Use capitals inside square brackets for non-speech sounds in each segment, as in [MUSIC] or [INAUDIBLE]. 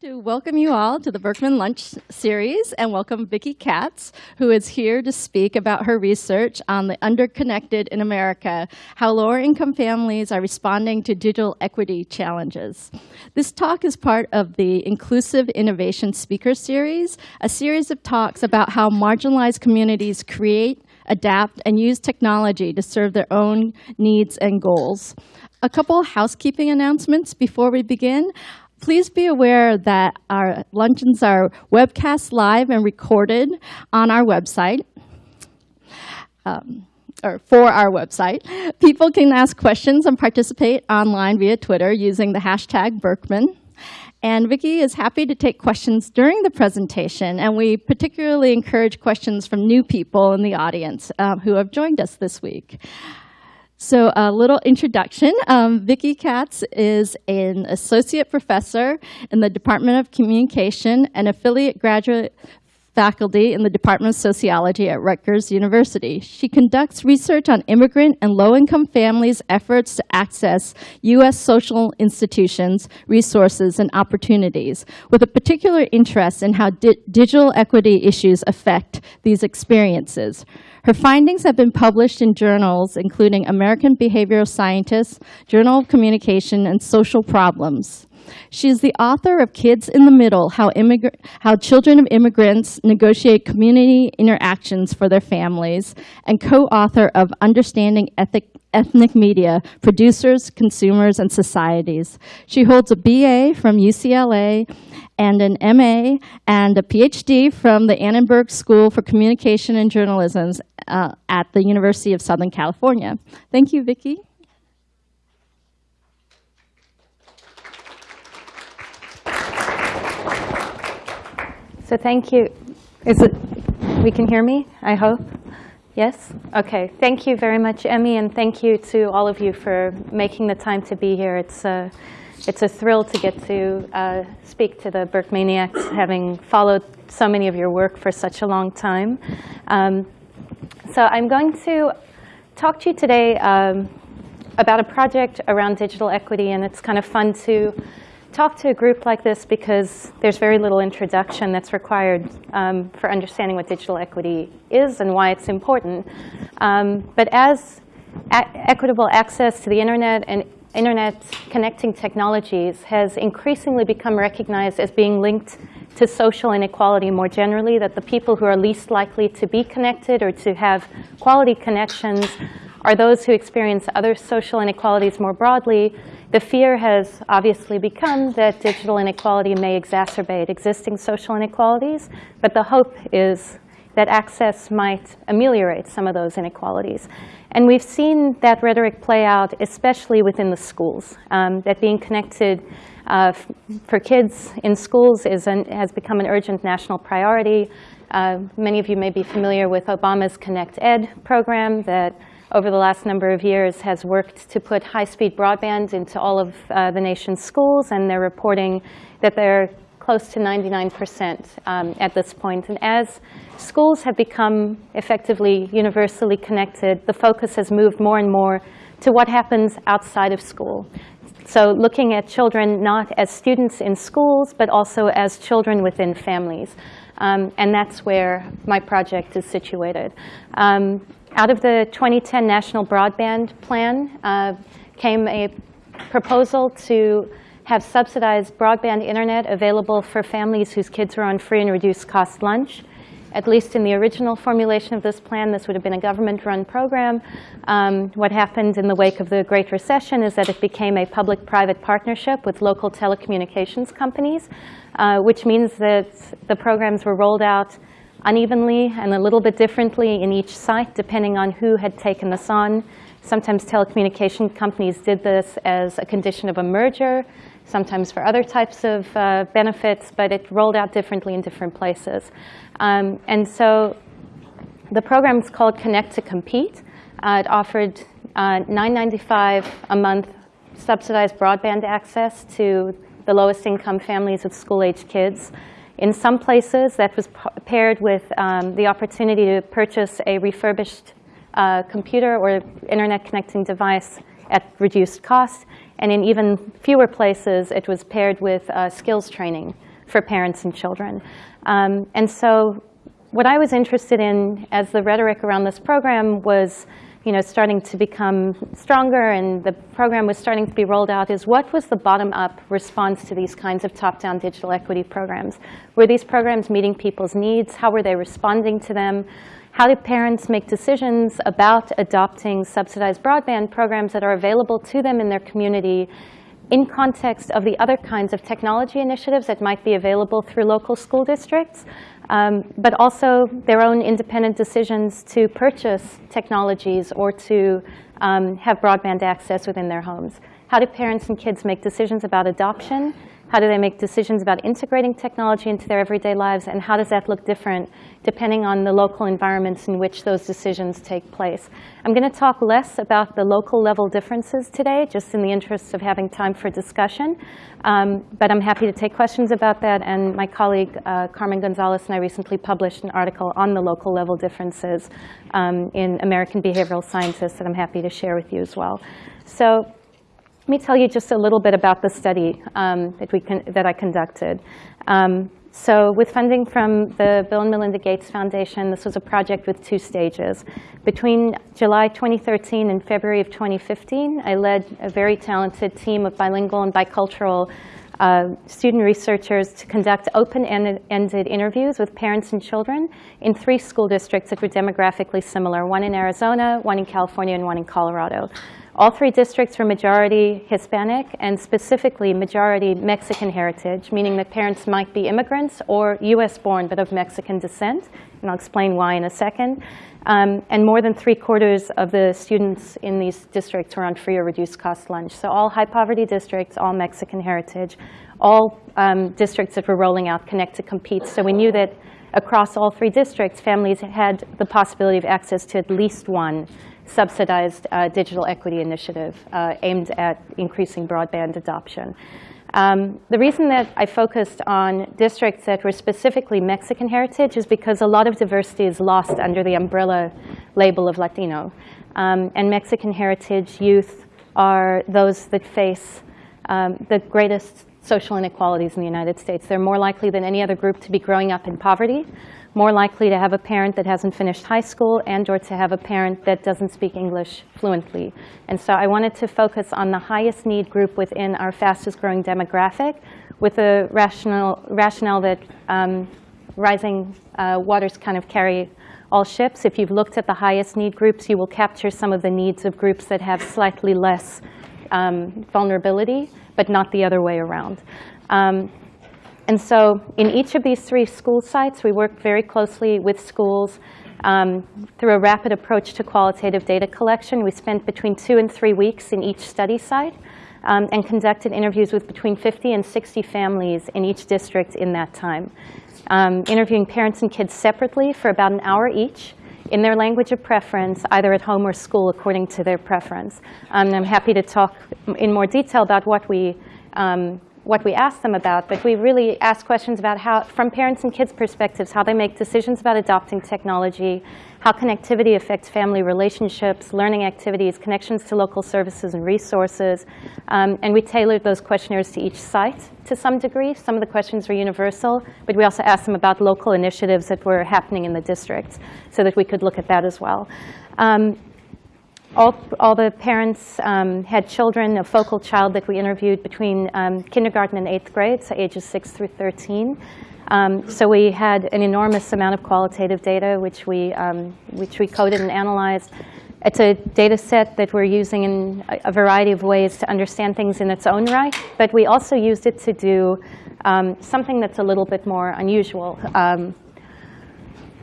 to welcome you all to the Berkman Lunch Series and welcome Vikki Katz, who is here to speak about her research on the underconnected in America, how lower income families are responding to digital equity challenges. This talk is part of the Inclusive Innovation Speaker Series, a series of talks about how marginalized communities create, adapt, and use technology to serve their own needs and goals. A couple housekeeping announcements before we begin. Please be aware that our luncheons are webcast live and recorded on our website. Um, or for our website. People can ask questions and participate online via Twitter using the hashtag Berkman. And Vikki is happy to take questions during the presentation, and we particularly encourage questions from new people in the audience um, who have joined us this week. So a little introduction. Um, Vikki Katz is an associate professor in the Department of Communication and affiliate graduate faculty in the Department of Sociology at Rutgers University. She conducts research on immigrant and low-income families' efforts to access U.S. social institutions, resources, and opportunities, with a particular interest in how di digital equity issues affect these experiences. Her findings have been published in journals including American Behavioral Scientists, Journal of Communication, and Social Problems. She is the author of Kids in the Middle, How, How Children of Immigrants Negotiate Community Interactions for Their Families, and co-author of Understanding Ethic ethnic media, producers, consumers, and societies. She holds a BA from UCLA and an MA and a PhD from the Annenberg School for Communication and Journalism uh, at the University of Southern California. Thank you, Vikki. So thank you. Is it, we can hear me, I hope? Yes? Okay. Thank you very much, Emmy, and thank you to all of you for making the time to be here. It's a, it's a thrill to get to uh, speak to the Berkmaniacs, having followed so many of your work for such a long time. Um, so I'm going to talk to you today um, about a project around digital equity, and it's kind of fun to talk to a group like this because there's very little introduction that's required um, for understanding what digital equity is and why it's important. Um, but as equitable access to the internet and internet connecting technologies has increasingly become recognized as being linked to social inequality more generally, that the people who are least likely to be connected or to have quality connections are those who experience other social inequalities more broadly, the fear has obviously become that digital inequality may exacerbate existing social inequalities, but the hope is that access might ameliorate some of those inequalities. And we've seen that rhetoric play out, especially within the schools, um, that being connected uh, for kids in schools is an, has become an urgent national priority. Uh, many of you may be familiar with Obama's Connect Ed program that over the last number of years has worked to put high-speed broadband into all of uh, the nation's schools, and they're reporting that they're close to 99% um, at this point. And as schools have become effectively universally connected, the focus has moved more and more to what happens outside of school. So looking at children not as students in schools, but also as children within families. Um, and that's where my project is situated. Um, out of the 2010 National Broadband Plan uh, came a proposal to have subsidized broadband internet available for families whose kids were on free and reduced cost lunch. At least in the original formulation of this plan, this would have been a government-run program. Um, what happened in the wake of the Great Recession is that it became a public-private partnership with local telecommunications companies, uh, which means that the programs were rolled out unevenly and a little bit differently in each site, depending on who had taken this on. Sometimes telecommunication companies did this as a condition of a merger, sometimes for other types of uh, benefits, but it rolled out differently in different places. Um, and so the program is called Connect to Compete. Uh, it offered uh, $9.95 a month subsidized broadband access to the lowest income families with school-age kids. In some places, that was paired with um, the opportunity to purchase a refurbished uh, computer or internet connecting device at reduced cost. And in even fewer places, it was paired with uh, skills training for parents and children. Um, and so what I was interested in as the rhetoric around this program was you know, starting to become stronger and the program was starting to be rolled out is what was the bottom-up response to these kinds of top-down digital equity programs? Were these programs meeting people's needs? How were they responding to them? How do parents make decisions about adopting subsidized broadband programs that are available to them in their community in context of the other kinds of technology initiatives that might be available through local school districts, um, but also their own independent decisions to purchase technologies or to um, have broadband access within their homes. How do parents and kids make decisions about adoption? How do they make decisions about integrating technology into their everyday lives? And how does that look different depending on the local environments in which those decisions take place? I'm going to talk less about the local level differences today, just in the interest of having time for discussion. Um, but I'm happy to take questions about that. And my colleague, uh, Carmen Gonzalez, and I recently published an article on the local level differences um, in American Behavioral Scientists that I'm happy to share with you as well. So let me tell you just a little bit about the study um, that, we that I conducted. Um, so with funding from the Bill and Melinda Gates Foundation, this was a project with two stages. Between July 2013 and February of 2015, I led a very talented team of bilingual and bicultural uh, student researchers to conduct open-ended interviews with parents and children in three school districts that were demographically similar, one in Arizona, one in California, and one in Colorado. All three districts were majority Hispanic and specifically majority Mexican heritage, meaning that parents might be immigrants or US born but of Mexican descent. And I'll explain why in a second. Um, and more than three quarters of the students in these districts were on free or reduced cost lunch. So all high poverty districts, all Mexican heritage, all um, districts that were rolling out Connect to Compete. So we knew that across all three districts, families had the possibility of access to at least one subsidized uh, digital equity initiative uh, aimed at increasing broadband adoption. Um, the reason that I focused on districts that were specifically Mexican heritage is because a lot of diversity is lost under the umbrella label of Latino. Um, and Mexican heritage youth are those that face um, the greatest social inequalities in the United States. They're more likely than any other group to be growing up in poverty more likely to have a parent that hasn't finished high school and or to have a parent that doesn't speak English fluently. And so I wanted to focus on the highest need group within our fastest growing demographic with a rational, rationale that um, rising uh, waters kind of carry all ships. If you've looked at the highest need groups, you will capture some of the needs of groups that have slightly less um, vulnerability, but not the other way around. Um, and so in each of these three school sites, we work very closely with schools um, through a rapid approach to qualitative data collection. We spent between two and three weeks in each study site um, and conducted interviews with between 50 and 60 families in each district in that time. Um, interviewing parents and kids separately for about an hour each in their language of preference, either at home or school, according to their preference. Um, I'm happy to talk in more detail about what we um, what we ask them about, but we really ask questions about how, from parents and kids' perspectives, how they make decisions about adopting technology, how connectivity affects family relationships, learning activities, connections to local services and resources. Um, and we tailored those questionnaires to each site to some degree. Some of the questions were universal, but we also asked them about local initiatives that were happening in the districts so that we could look at that as well. Um, all, all the parents um, had children, a focal child that we interviewed between um, kindergarten and eighth grade, so ages 6 through 13. Um, so we had an enormous amount of qualitative data, which we, um, which we coded and analyzed. It's a data set that we're using in a, variety of ways to understand things in its own right, but we also used it to do um, something that's a little bit more unusual.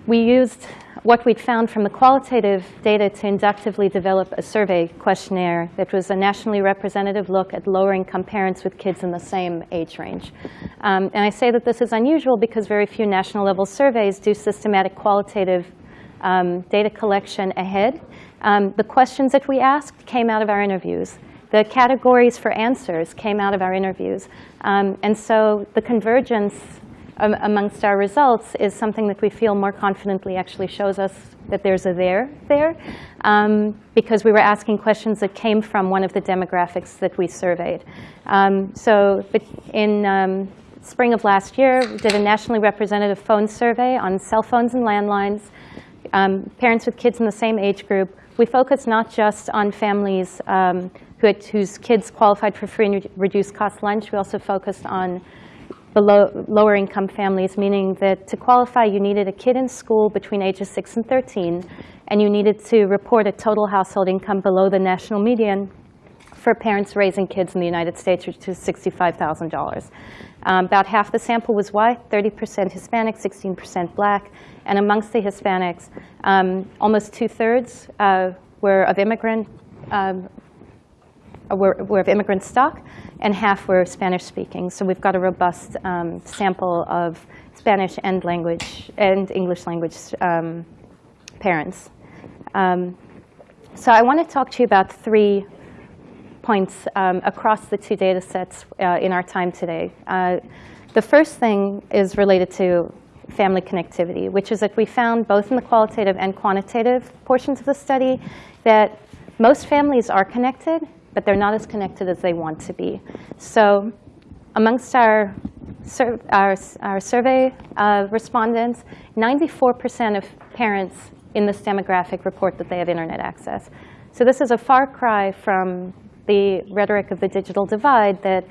We used what we'd found from the qualitative data to inductively develop a survey questionnaire that was a nationally representative look at lower income parents with kids in the same age range. Um, and I say that this is unusual because very few national level surveys do systematic qualitative um, data collection ahead. Um, the questions that we asked came out of our interviews. The categories for answers came out of our interviews. Um, and so the convergence um, amongst our results is something that we feel more confidently actually shows us that there's a there there um, because we were asking questions that came from one of the demographics that we surveyed. Um, so in um, spring of last year, we did a nationally representative phone survey on cell phones and landlines, um, parents with kids in the same age group. We focused not just on families who had, whose kids qualified for free and reduced cost lunch. We also focused on below, lower income families, meaning that to qualify, you needed a kid in school between ages 6 and 13, and you needed to report a total household income below the national median for parents raising kids in the United States, which is $65,000. Um, about half the sample was white, 30% Hispanic, 16% black. And amongst the Hispanics, um, almost two-thirds uh, were of immigrant um, were, were, of immigrant stock, and half were Spanish-speaking. So we've got a robust um, sample of Spanish and language and English language um, parents. Um, so I want to talk to you about three points um, across the two data sets uh, in our time today. Uh, the first thing is related to family connectivity, which is that we found both in the qualitative and quantitative portions of the study that most families are connected, but they're not as connected as they want to be. So amongst our, our, our, survey uh, respondents, 94% of parents in this demographic report that they have internet access. So this is a far cry from the rhetoric of the digital divide that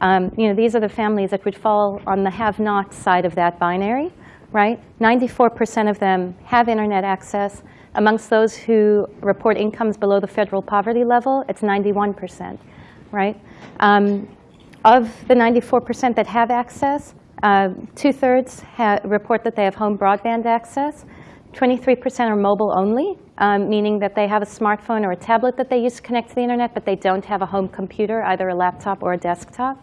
um, you know, these are the families that would fall on the have-not side of that binary, right? 94% of them have internet access. Amongst those who report incomes below the federal poverty level, it's 91%, right? Um, of the 94% that have access, uh, two-thirds report that they have home broadband access. 23% are mobile only, um, meaning that they have a smartphone or a tablet that they use to connect to the internet, but they don't have a home computer, either a laptop or a desktop.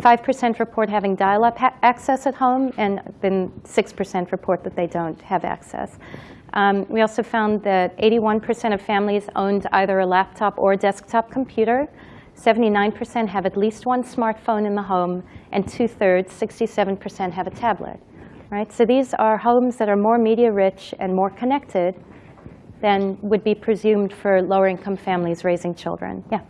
5% report having dial-up access at home, and then 6% report that they don't have access. Um, we also found that 81% of families owned either a laptop or a desktop computer. 79% have at least one smartphone in the home, and two-thirds, 67%, have a tablet right? So these are homes that are more media rich and more connected than would be presumed for lower income families raising children. Yeah.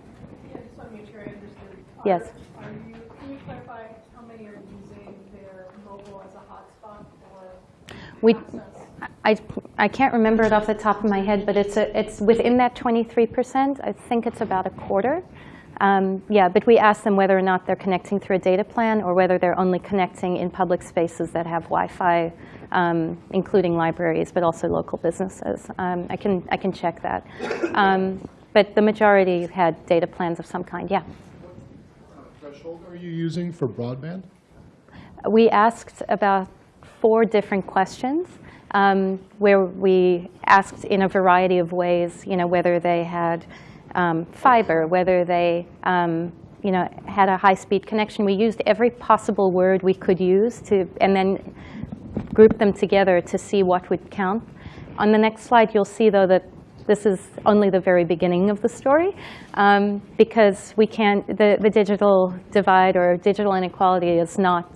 yeah just want to make sure I understood. Yes. Are you, can you clarify how many are using their mobile as a hotspot or we, I, I can't remember it off the top of my head, but it's, a, it's within that 23%. I think it's about a quarter. Um, yeah, but we ask them whether or not they're connecting through a data plan or whether they're only connecting in public spaces that have Wi-Fi, um, including libraries, but also local businesses. Um, I, can, I can check that. Um, but the majority had data plans of some kind, yeah. What threshold are you using for broadband? We asked about four different questions. Um, where we asked in a variety of ways, you know, whether they had um, fiber, whether they um, you know, had a high-speed connection. We used every possible word we could use to, and then group them together to see what would count. On the next slide, you'll see, though, that this is only the very beginning of the story um, because we can't, the, the digital divide or digital inequality is not,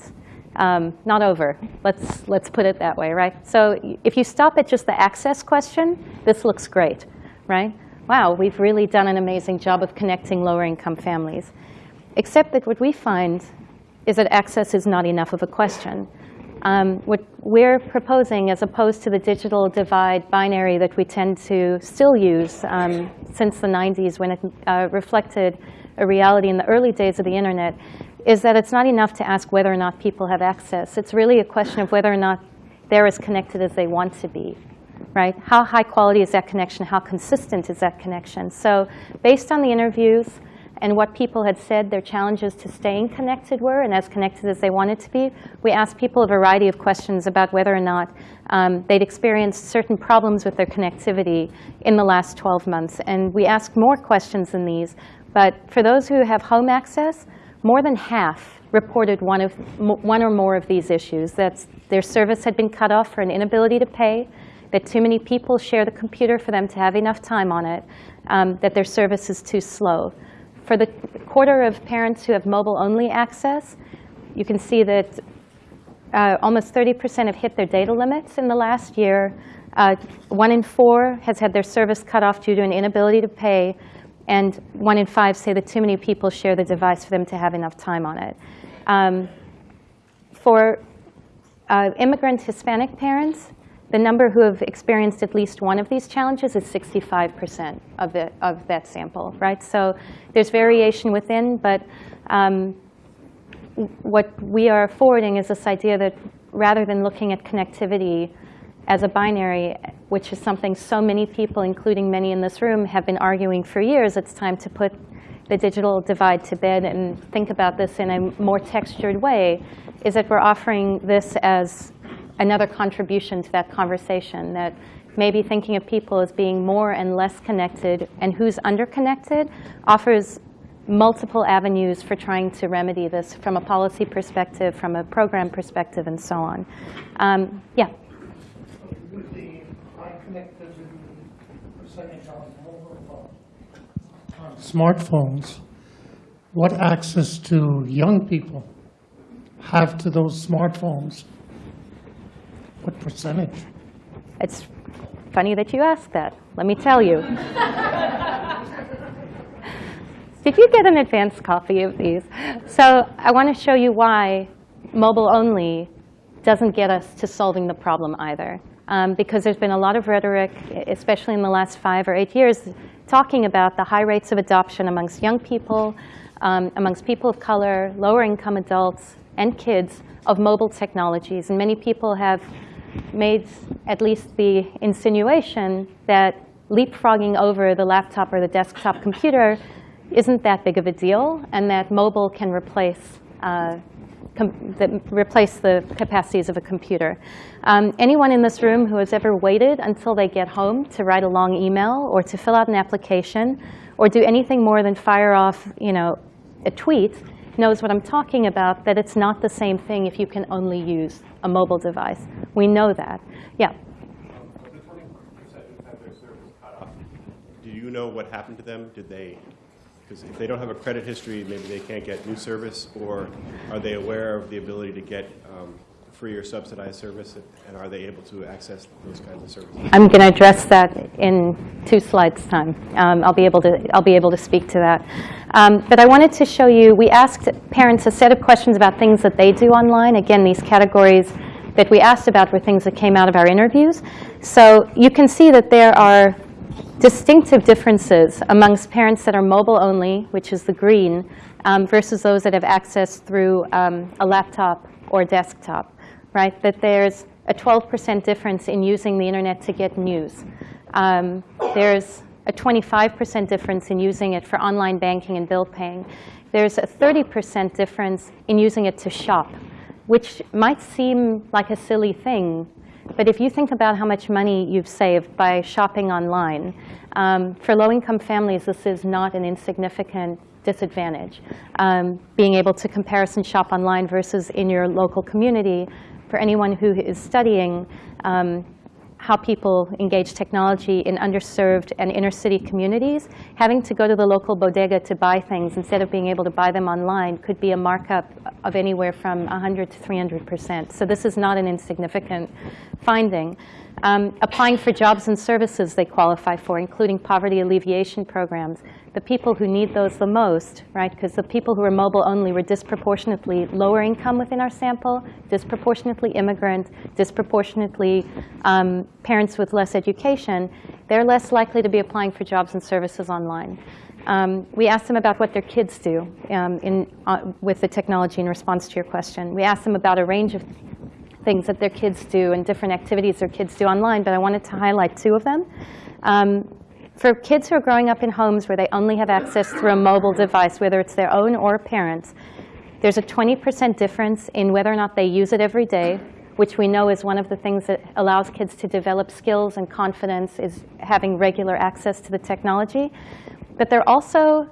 um, not over. Let's, let's put it that way, right? So if you stop at just the access question, this looks great, right? wow, we've really done an amazing job of connecting lower income families. Except that what we find is that access is not enough of a question. Um, what we're proposing, as opposed to the digital divide binary that we tend to still use um, since the 90s when it uh, reflected a reality in the early days of the internet, is that it's not enough to ask whether or not people have access. It's really a question of whether or not they're as connected as they want to be right? How high quality is that connection? How consistent is that connection? So based on the interviews and what people had said their challenges to staying connected were and as connected as they wanted to be, we asked people a variety of questions about whether or not um, they'd experienced certain problems with their connectivity in the last 12 months. And we asked more questions than these. But for those who have home access, more than half reported one, of, one or more of these issues. That their service had been cut off for an inability to pay, that too many people share the computer for them to have enough time on it, um, that their service is too slow. For the quarter of parents who have mobile-only access, you can see that uh, almost 30% have hit their data limits in the last year. Uh, one in four has had their service cut off due to an inability to pay. And one in five say that too many people share the device for them to have enough time on it. Um, for uh, immigrant Hispanic parents, the number who have experienced at least one of these challenges is 65% of, of that sample, right? So there's variation within, but um, what we are forwarding is this idea that rather than looking at connectivity as a binary, which is something so many people, including many in this room, have been arguing for years, it's time to put the digital divide to bed and think about this in a more textured way, is that we're offering this as another contribution to that conversation, that maybe thinking of people as being more and less connected and who's underconnected offers multiple avenues for trying to remedy this from a policy perspective, from a program perspective, and so on. Um, yeah. With the unconnectivity percentage on mobile phone, on smartphones, what access do young people have to those smartphones? What percentage? It's funny that you ask that. Let me tell you. Did you get an advanced copy of these? So I want to show you why mobile only doesn't get us to solving the problem either. Um, because there's been a lot of rhetoric, especially in the last five or eight years, talking about the high rates of adoption amongst young people, um, amongst people of color, lower income adults, and kids of mobile technologies. And many people have made at least the insinuation that leapfrogging over the laptop or the desktop computer isn't that big of a deal, and that mobile can replace uh, the, replace the capacities of a computer. Um, anyone in this room who has ever waited until they get home to write a long email or to fill out an application or do anything more than fire off you know, a tweet knows what I'm talking about, that it's not the same thing if you can only use a mobile device. We know that. Yeah. The 20% who have their service cut off, do you know what happened to them? Did they, because if they don't have a credit history, maybe they can't get new service, or are they aware of the ability to get um, free or subsidized service, and are they able to access those kinds of services? I'm going to address that in two slides' time. Um, I'll be able to I'll be able to speak to that. Um, but I wanted to show you. We asked parents a set of questions about things that they do online. Again, these categories that we asked about were things that came out of our interviews. So you can see that there are distinctive differences amongst parents that are mobile only, which is the green, um, versus those that have access through um, a laptop or desktop right? That there's a 12% difference in using the internet to get news. Um, there's a 25% difference in using it for online banking and bill paying. There's a 30% difference in using it to shop, which might seem like a silly thing. But if you think about how much money you've saved by shopping online, um, for low-income families, this is not an insignificant disadvantage. Um, being able to comparison shop online versus in your local community for anyone who is studying um, how people engage technology in underserved and inner city communities, having to go to the local bodega to buy things instead of being able to buy them online could be a markup of anywhere from 100 to 300%. So this is not an insignificant finding. Um, applying for jobs and services they qualify for, including poverty alleviation programs. The people who need those the most, right, because the people who are mobile only were disproportionately lower income within our sample, disproportionately immigrant, disproportionately um, parents with less education, they're less likely to be applying for jobs and services online. Um, we asked them about what their kids do um, in, uh, with the technology in response to your question. We asked them about a range of things that their kids do and different activities their kids do online, but I wanted to highlight two of them. Um, for kids who are growing up in homes where they only have access through a mobile device, whether it's their own or parents, there's a 20% difference in whether or not they use it every day, which we know is one of the things that allows kids to develop skills and confidence is having regular access to the technology. But they're also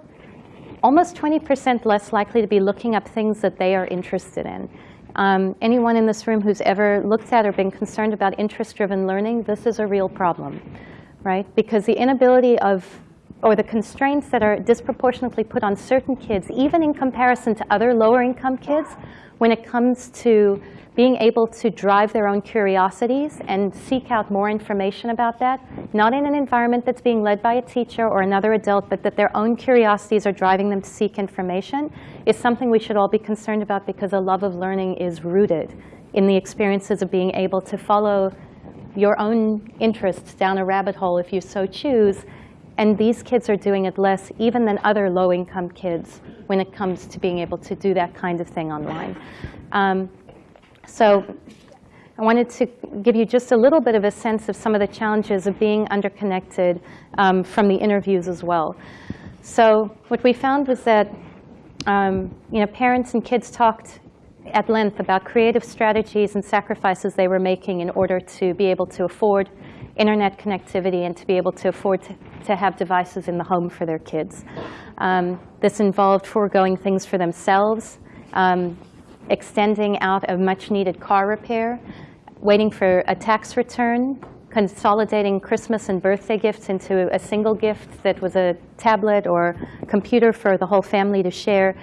almost 20% less likely to be looking up things that they are interested in. Um, anyone in this room who's ever looked at or been concerned about interest-driven learning, this is a real problem, right? Because the inability of or the constraints that are disproportionately put on certain kids, even in comparison to other lower income kids, when it comes to being able to drive their own curiosities and seek out more information about that, not in an environment that's being led by a teacher or another adult, but that their own curiosities are driving them to seek information, is something we should all be concerned about because a love of learning is rooted in the experiences of being able to follow your own interests down a rabbit hole if you so choose. And these kids are doing it less even than other low-income kids when it comes to being able to do that kind of thing online. Um, so I wanted to give you just a little bit of a sense of some of the challenges of being underconnected um, from the interviews as well. So what we found was that um, you know, parents and kids talked at length about creative strategies and sacrifices they were making in order to be able to afford internet connectivity and to be able to afford to, to have devices in the home for their kids. Um, this involved foregoing things for themselves, um, extending out a much needed car repair, waiting for a tax return, consolidating Christmas and birthday gifts into a single gift that was a tablet or computer for the whole family to share.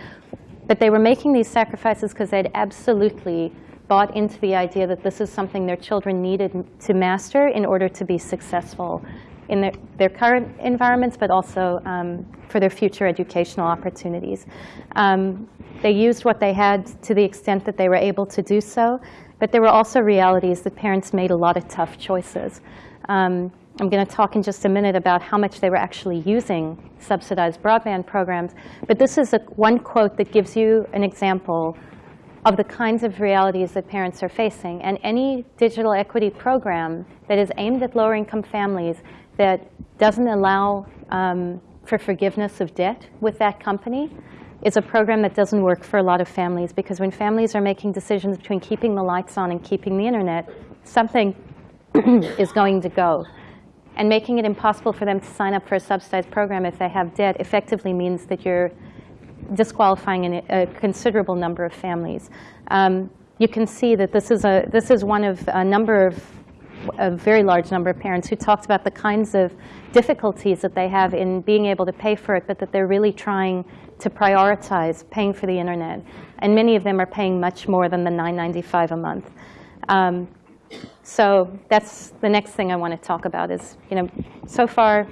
But they were making these sacrifices because they'd absolutely bought into the idea that this is something their children needed to master in order to be successful in their, their current environments, but also um, for their future educational opportunities. Um, they used what they had to the extent that they were able to do so, but there were also realities that parents made a lot of tough choices. Um, I'm going to talk in just a minute about how much they were actually using subsidized broadband programs, but this is a, one quote that gives you an example of the kinds of realities that parents are facing. And any digital equity program that is aimed at lower income families that doesn't allow um, for forgiveness of debt with that company is a program that doesn't work for a lot of families because when families are making decisions between keeping the lights on and keeping the internet, something [CLEARS THROAT] is going to go. And making it impossible for them to sign up for a subsidized program if they have debt effectively means that you're disqualifying a considerable number of families. Um, you can see that this is, a, this is one of a number of, a very large number of parents who talked about the kinds of difficulties that they have in being able to pay for it, but that they're really trying to prioritize paying for the internet. And many of them are paying much more than the $9.95 a month. Um, so that's the next thing I want to talk about is, you know, so far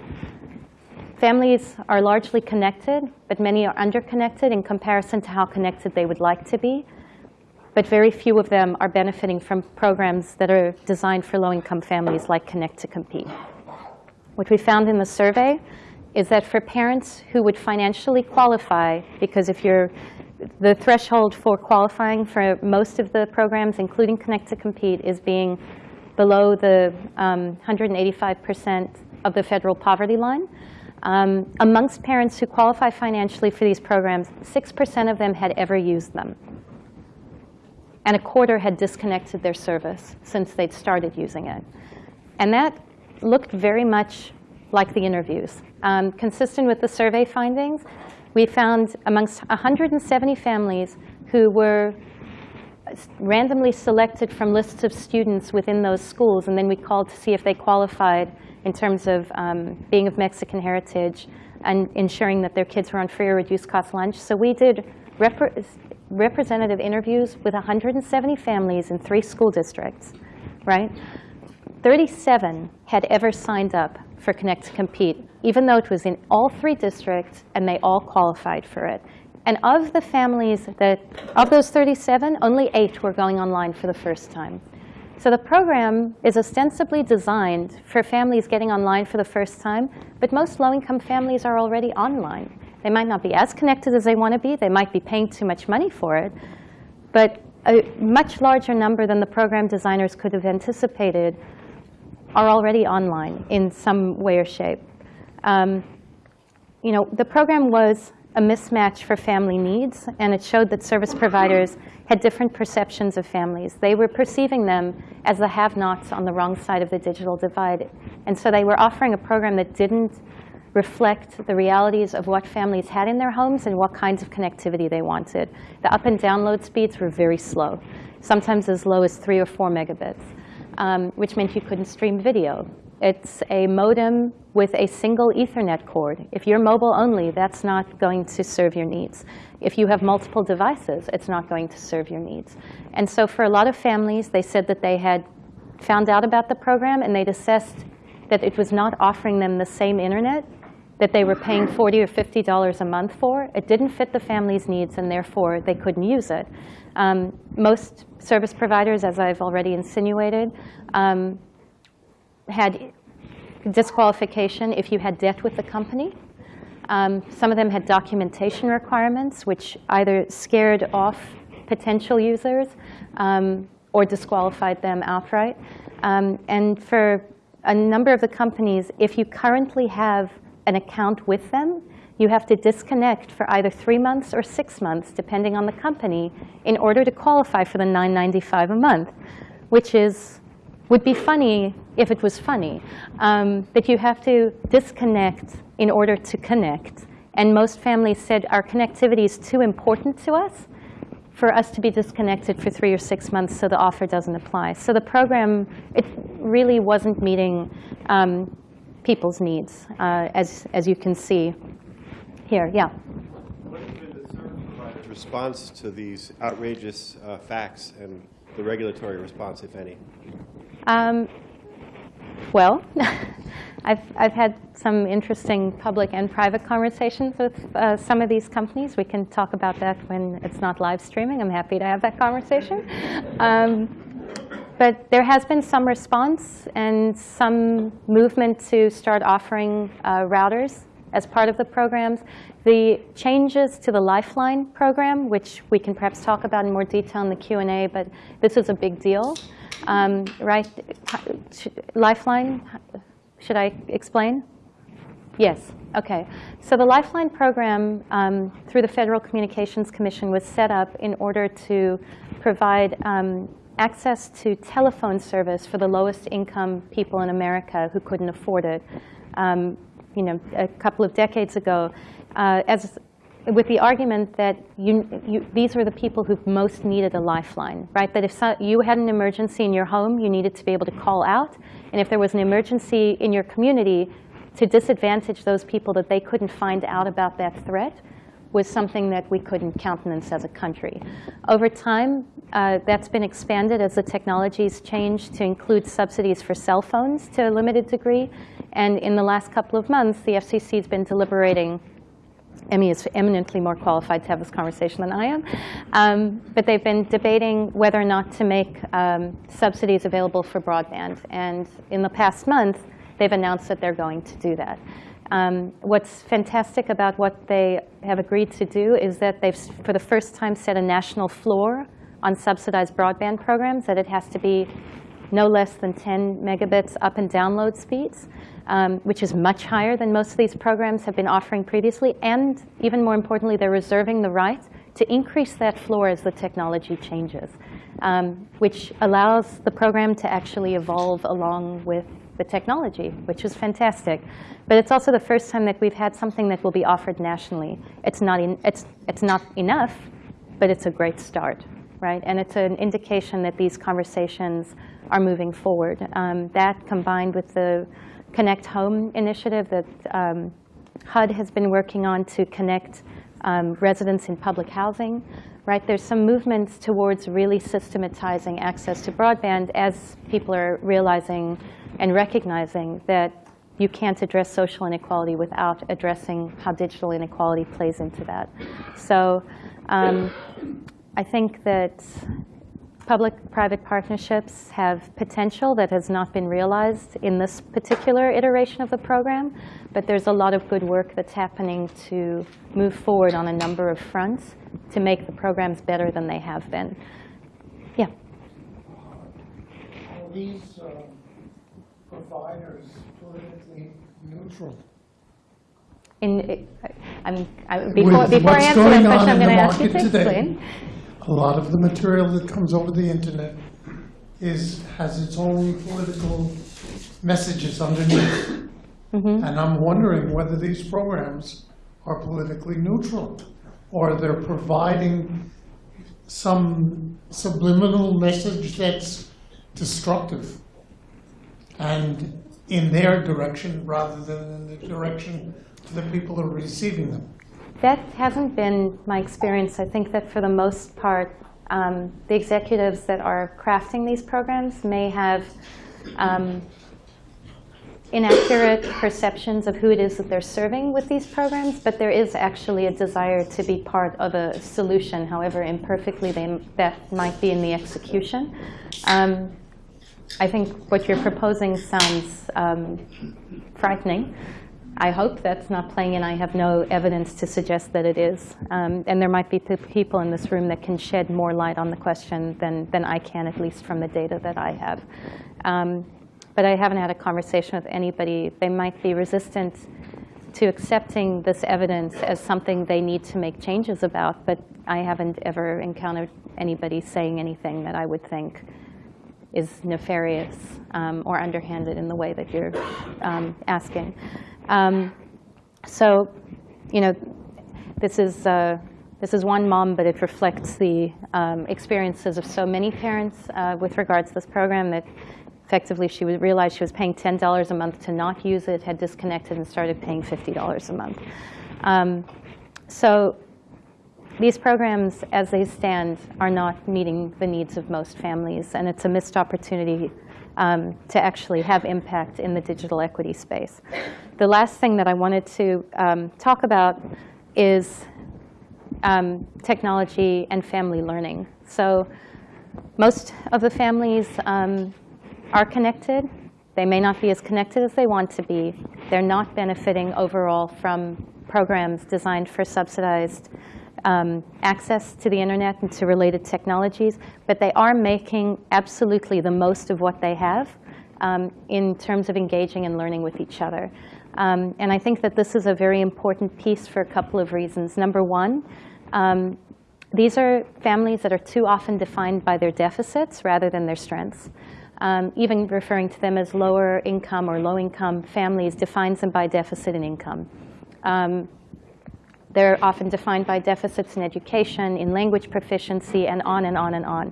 Families are largely connected, but many are underconnected in comparison to how connected they would like to be. But very few of them are benefiting from programs that are designed for low-income families like Connect to Compete. What we found in the survey is that for parents who would financially qualify, because if you're the threshold for qualifying for most of the programs, including Connect to Compete, is being below the 185% um, of the federal poverty line. Um, amongst parents who qualify financially for these programs, 6% of them had ever used them. And a quarter had disconnected their service since they'd started using it. And that looked very much like the interviews. Um, consistent with the survey findings, we found amongst 170 families who were randomly selected from lists of students within those schools, and then we called to see if they qualified in terms of um, being of Mexican heritage and ensuring that their kids were on free or reduced cost lunch. So we did rep representative interviews with 170 families in three school districts, right? 37 had ever signed up for Connect to Compete, even though it was in all three districts and they all qualified for it. And of the families that, of those 37, only eight were going online for the first time. So the program is ostensibly designed for families getting online for the first time, but most low-income families are already online. They might not be as connected as they want to be. They might be paying too much money for it. But a much larger number than the program designers could have anticipated are already online in some way or shape. Um, you know, the program was a mismatch for family needs, and it showed that service providers had different perceptions of families. They were perceiving them as the have-nots on the wrong side of the digital divide. And so they were offering a program that didn't reflect the realities of what families had in their homes and what kinds of connectivity they wanted. The up and download speeds were very slow, sometimes as low as three or four megabits, um, which meant you couldn't stream video It's a modem with a single Ethernet cord. If you're mobile only, that's not going to serve your needs. If you have multiple devices, it's not going to serve your needs. And so for a lot of families, they said that they had found out about the program and they'd assessed that it was not offering them the same internet that they were paying 40 or $50 a month for. It didn't fit the family's needs, and therefore they couldn't use it. Um, most service providers, as I've already insinuated, um, had disqualification if you had debt with the company. Um, some of them had documentation requirements, which either scared off potential users um, or disqualified them outright. Um, and for a number of the companies, if you currently have an account with them, you have to disconnect for either three months or six months, depending on the company, in order to qualify for the $9.95 a month, which is, would be funny if it was funny. Um, but you have to disconnect in order to connect. And most families said, our connectivity is too important to us for us to be disconnected for three or six months so the offer doesn't apply. So the program, it really wasn't meeting um, people's needs, uh, as, as you can see here. Yeah. Response to these outrageous uh, facts and the regulatory response, if any? Um, well, [LAUGHS] I've, I've had some interesting public and private conversations with uh, some of these companies. We can talk about that when it's not live streaming. I'm happy to have that conversation. Um, but there has been some response and some movement to start offering uh, routers as part of the programs. The changes to the Lifeline program, which we can perhaps talk about in more detail in the Q&A, but this is a big deal. Um, right? Lifeline, should I explain? Yes, OK. So the Lifeline program um, through the Federal Communications Commission was set up in order to provide um, access to telephone service for the lowest income people in America who couldn't afford it. Um, you know, a couple of decades ago, uh, as with the argument that you, you, these were the people who most needed a lifeline, right? That if so, you had an emergency in your home, you needed to be able to call out. And if there was an emergency in your community, to disadvantage those people that they couldn't find out about that threat was something that we couldn't countenance as a country. Over time, uh, that's been expanded as the technologies changed to include subsidies for cell phones to a limited degree. And in the last couple of months, the FCC has been deliberating Emmy is eminently more qualified to have this conversation than I am. Um, but they've been debating whether or not to make um, subsidies available for broadband. And in the past month, they've announced that they're going to do that. Um, what's fantastic about what they have agreed to do is that they've, for the first time, set a national floor on subsidized broadband programs, that it has to be no less than 10 megabits up and download speeds, um, which is much higher than most of these programs have been offering previously. And even more importantly, they're reserving the right to increase that floor as the technology changes, um, which allows the program to actually evolve along with the technology, which is fantastic. But it's also the first time that we've had something that will be offered nationally. It's not, in, it's, it's not enough, but it's a great start, right? And it's an indication that these conversations are moving forward. Um, that combined with the Connect Home initiative that um, HUD has been working on to connect um, residents in public housing, right? There's some movements towards really systematizing access to broadband as people are realizing and recognizing that you can't address social inequality without addressing how digital inequality plays into that. So um, I think that public-private partnerships have potential that has not been realized in this particular iteration of the program, but there's a lot of good work that's happening to move forward on a number of fronts to make the programs better than they have been. Yeah. Are these um, providers politically neutral? In, I, I, before, before I answer that question, I'm going to ask you to market today, explain. A lot of the material that comes over the internet is, has its own political messages underneath. Mm-hmm. And I'm wondering whether these programs are politically neutral, or they're providing some subliminal message that's destructive. And in their direction rather than in the direction to the people who are receiving them. That hasn't been my experience. I think that for the most part, um, the executives that are crafting these programs may have um, inaccurate perceptions of who it is that they're serving with these programs, but there is actually a desire to be part of a solution, however imperfectly they, that might be in the execution. Um, I think what you're proposing sounds um, frightening. I hope that's not playing, and I have no evidence to suggest that it is. Um, and there might be people in this room that can shed more light on the question than, than I can, at least from the data that I have. Um, but I haven't had a conversation with anybody. They might be resistant to accepting this evidence as something they need to make changes about, but I haven't ever encountered anybody saying anything that I would think is nefarious um, or underhanded in the way that you're um, asking. Um, so, you know, this is, uh, this is one mom, but it reflects the um, experiences of so many parents uh, with regards to this program that effectively she realized she was paying $10 a month to not use it, had disconnected, and started paying $50 a month. Um, so these programs, as they stand, are not meeting the needs of most families, and it's a missed opportunity um, to actually have impact in the digital equity space. The last thing that I wanted to um, talk about is um, technology and family learning. So most of the families um, are connected. They may not be as connected as they want to be. They're not benefiting overall from programs designed for subsidized um, access to the internet and to related technologies, but they are making absolutely the most of what they have um, in terms of engaging and learning with each other. Um, and I think that this is a very important piece for a couple of reasons. Number one, um, these are families that are too often defined by their deficits rather than their strengths. Um, even referring to them as lower income or low income families defines them by deficit in income. Um, they're often defined by deficits in education, in language proficiency, and on and on and on.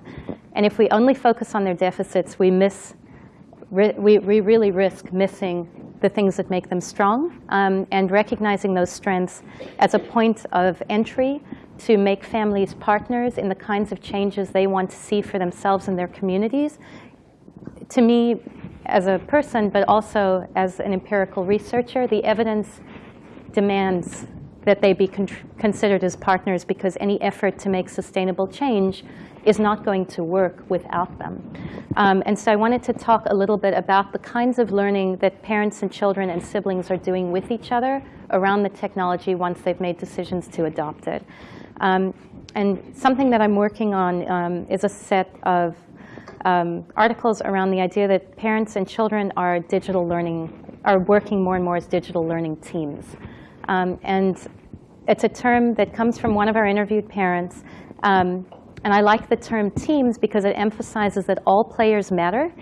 And if we only focus on their deficits, we miss, we, we really risk missing the things that make them strong um, and recognizing those strengths as a point of entry to make families partners in the kinds of changes they want to see for themselves and their communities. To me, as a person, but also as an empirical researcher, the evidence demands that they be con considered as partners because any effort to make sustainable change is not going to work without them. Um, and so I wanted to talk a little bit about the kinds of learning that parents and children and siblings are doing with each other around the technology once they've made decisions to adopt it. Um, and something that I'm working on um, is a set of um, articles around the idea that parents and children are digital learning, are working more and more as digital learning teams. Um, and it's a term that comes from one of our interviewed parents. Um, and I like the term teams because it emphasizes that all players matter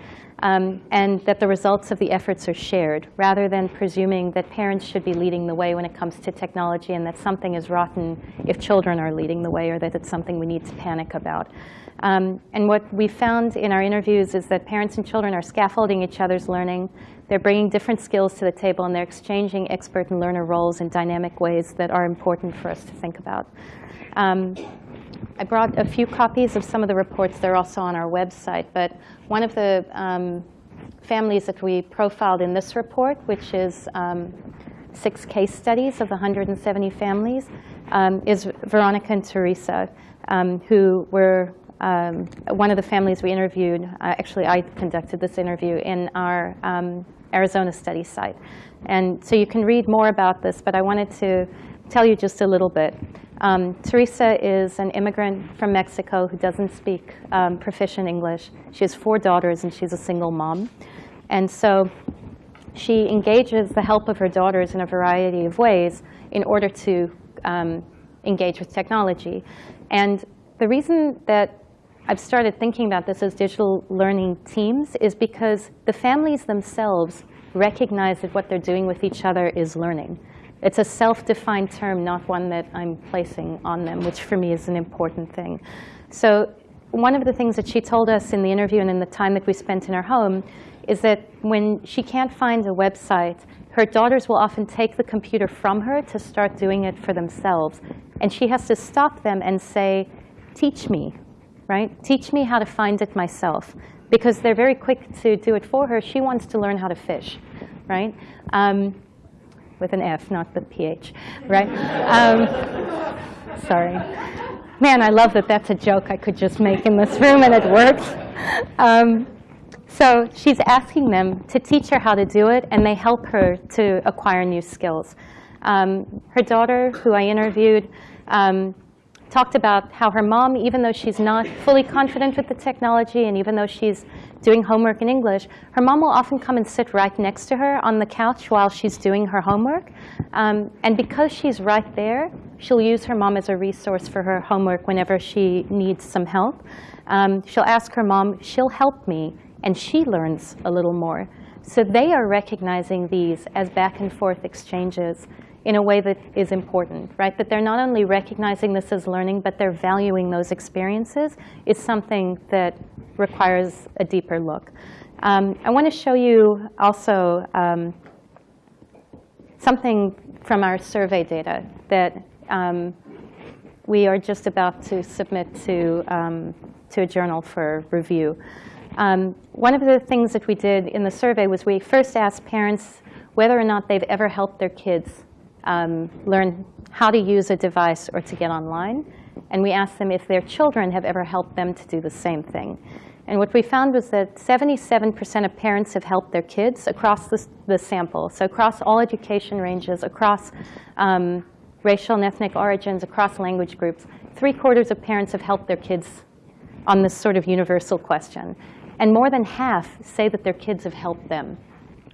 um, and that the results of the efforts are shared, rather than presuming that parents should be leading the way when it comes to technology and that something is rotten if children are leading the way or that it's something we need to panic about. Um, and what we found in our interviews is that parents and children are scaffolding each other's learning. They're bringing different skills to the table, and they're exchanging expert and learner roles in dynamic ways that are important for us to think about. Um, I brought a few copies of some of the reports. They're also on our website. But one of the um, families that we profiled in this report, which is um, six case studies of 170 families, um, is Veronica and Teresa, um, who were um, one of the families we interviewed. Uh, actually, I conducted this interview in our um, Arizona study site. And so you can read more about this, but I wanted to tell you just a little bit. Um, Teresa is an immigrant from Mexico who doesn't speak um, proficient English. She has four daughters, and she's a single mom. And so she engages the help of her daughters in a variety of ways in order to um, engage with technology. And the reason that I've started thinking about this as digital learning teams is because the families themselves recognize that what they're doing with each other is learning. It's a self-defined term, not one that I'm placing on them, which for me is an important thing. So one of the things that she told us in the interview and in the time that we spent in her home is that when she can't find a website, her daughters will often take the computer from her to start doing it for themselves. And she has to stop them and say, teach me, right? Teach me how to find it myself. Because they're very quick to do it for her. She wants to learn how to fish, right? Um, with an F, not the PH, right? Um, sorry. Man, I love that that's a joke I could just make in this room and it works. Um, so she's asking them to teach her how to do it, and they help her to acquire new skills. Um, her daughter, who I interviewed, um, talked about how her mom, even though she's not fully confident with the technology and even though she's doing homework in English, her mom will often come and sit right next to her on the couch while she's doing her homework. Um, and because she's right there, she'll use her mom as a resource for her homework whenever she needs some help. Um, she'll ask her mom, she'll help me, and she learns a little more. So they are recognizing these as back and forth exchanges in a way that is important, right? That they're not only recognizing this as learning, but they're valuing those experiences is something that requires a deeper look. Um, I want to show you also um, something from our survey data that um, we are just about to submit to, um, to a journal for review. Um, one of the things that we did in the survey was we first asked parents whether or not they've ever helped their kids um, learn how to use a device or to get online. And we asked them if their children have ever helped them to do the same thing. And what we found was that 77% of parents have helped their kids across the, the sample. So across all education ranges, across um, racial and ethnic origins, across language groups, three quarters of parents have helped their kids on this sort of universal question. And more than half say that their kids have helped them,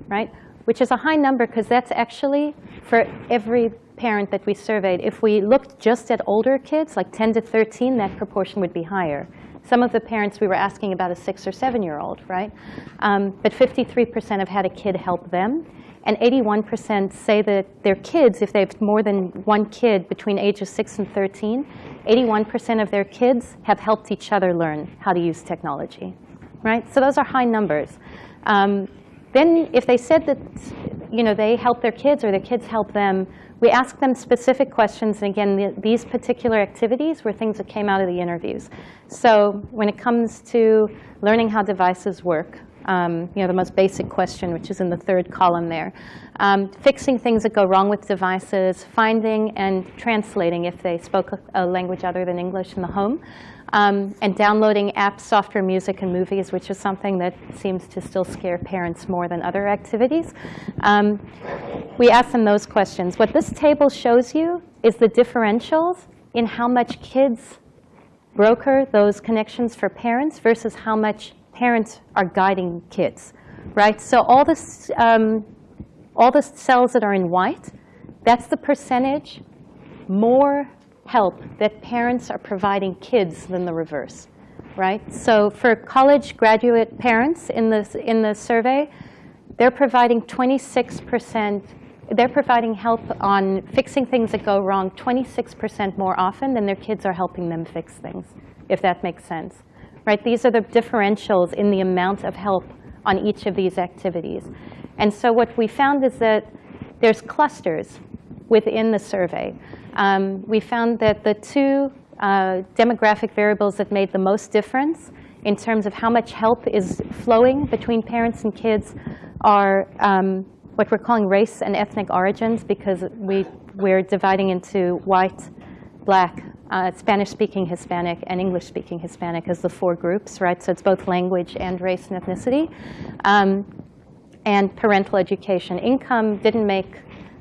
right? Which is a high number because that's actually for every parent that we surveyed. If we looked just at older kids, like 10 to 13, that proportion would be higher. Some of the parents we were asking about a six or seven-year-old, right? Um, but 53% have had a kid help them. And 81% say that their kids, if they have more than one kid between ages 6 and 13, 81% of their kids have helped each other learn how to use technology, right? So those are high numbers. Um, then if they said that you know, they help their kids or their kids help them, we ask them specific questions. And again, the, these particular activities were things that came out of the interviews. So when it comes to learning how devices work, um, you know, the most basic question, which is in the third column there. Um, fixing things that go wrong with devices, finding and translating if they spoke a, a language other than English in the home um, and downloading apps, software, music, and movies, which is something that seems to still scare parents more than other activities. Um, we ask them those questions. What this table shows you is the differentials in how much kids broker those connections for parents versus how much parents are guiding kids, right? So all, this, um, all the cells that are in white, that's the percentage more help that parents are providing kids than the reverse, right? So for college graduate parents in the, in the survey, they're providing 26%, they're providing help on fixing things that go wrong 26% more often than their kids are helping them fix things, if that makes sense, right? These are the differentials in the amount of help on each of these activities. And so what we found is that there's clusters within the survey. Um, we found that the two uh, demographic variables that made the most difference in terms of how much help is flowing between parents and kids are um, what we're calling race and ethnic origins because we, we're dividing into white, black, uh, Spanish-speaking Hispanic, and English-speaking Hispanic as the four groups, right? So it's both language and race and ethnicity. Um, and parental education. Income didn't make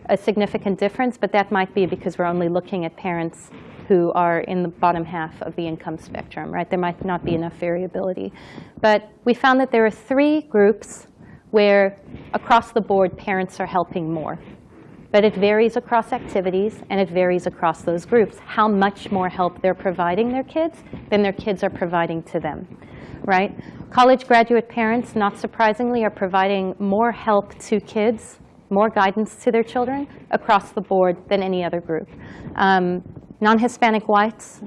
a significant difference, but that might be because we're only looking at parents who are in the bottom half of the income spectrum, right? There might not be enough variability. But we found that there are three groups where across the board parents are helping more. But it varies across activities, and it varies across those groups, how much more help they're providing their kids than their kids are providing to them, right? College graduate parents, not surprisingly, are providing more help to kids more guidance to their children across the board than any other group. Um, Non-Hispanic whites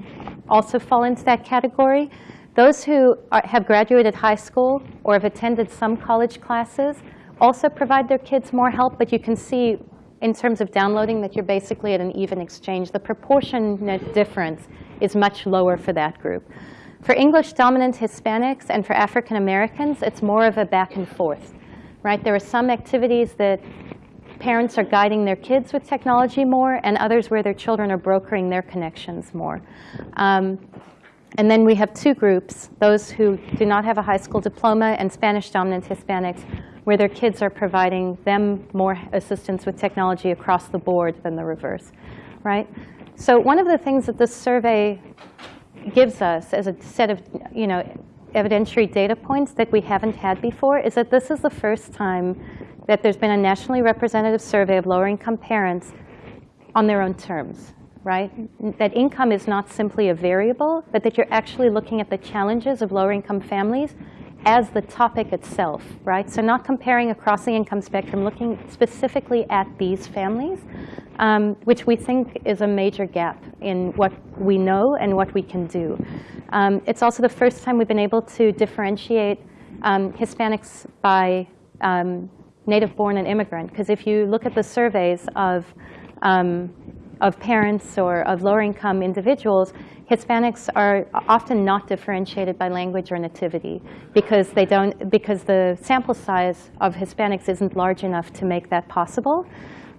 also fall into that category. Those who are, have graduated high school or have attended some college classes also provide their kids more help, but you can see in terms of downloading that you're basically at an even exchange. The proportionate difference is much lower for that group. For English dominant Hispanics and for African Americans, it's more of a back and forth. Right? There are some activities that parents are guiding their kids with technology more, and others where their children are brokering their connections more. Um, and then we have two groups, those who do not have a high school diploma and Spanish-dominant Hispanics, where their kids are providing them more assistance with technology across the board than the reverse, right? So one of the things that this survey gives us as a set of you know, evidentiary data points that we haven't had before is that this is the first time that there's been a nationally representative survey of lower-income parents on their own terms, right? That income is not simply a variable, but that you're actually looking at the challenges of lower-income families as the topic itself, right? So not comparing across the income spectrum, looking specifically at these families, um, which we think is a major gap in what we know and what we can do. Um, it's also the first time we've been able to differentiate um, Hispanics by um, native-born and immigrant. Because if you look at the surveys of, um, of parents or of lower-income individuals, Hispanics are often not differentiated by language or nativity because they don't because the sample size of Hispanics isn't large enough to make that possible.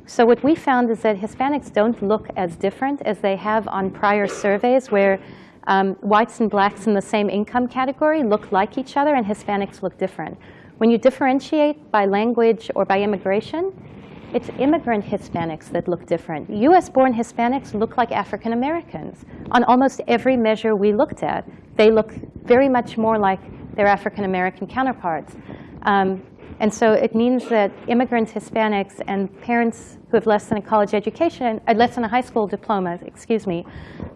So what we found is that Hispanics don't look as different as they have on prior surveys where um, whites and blacks in the same income category look like each other and Hispanics look different. When you differentiate by language or by immigration, it's immigrant Hispanics that look different. US-born Hispanics look like African Americans. On almost every measure we looked at, they look very much more like their African American counterparts. Um, and so it means that immigrant Hispanics and parents who have less than a college education, uh, less than a high school diploma, excuse me,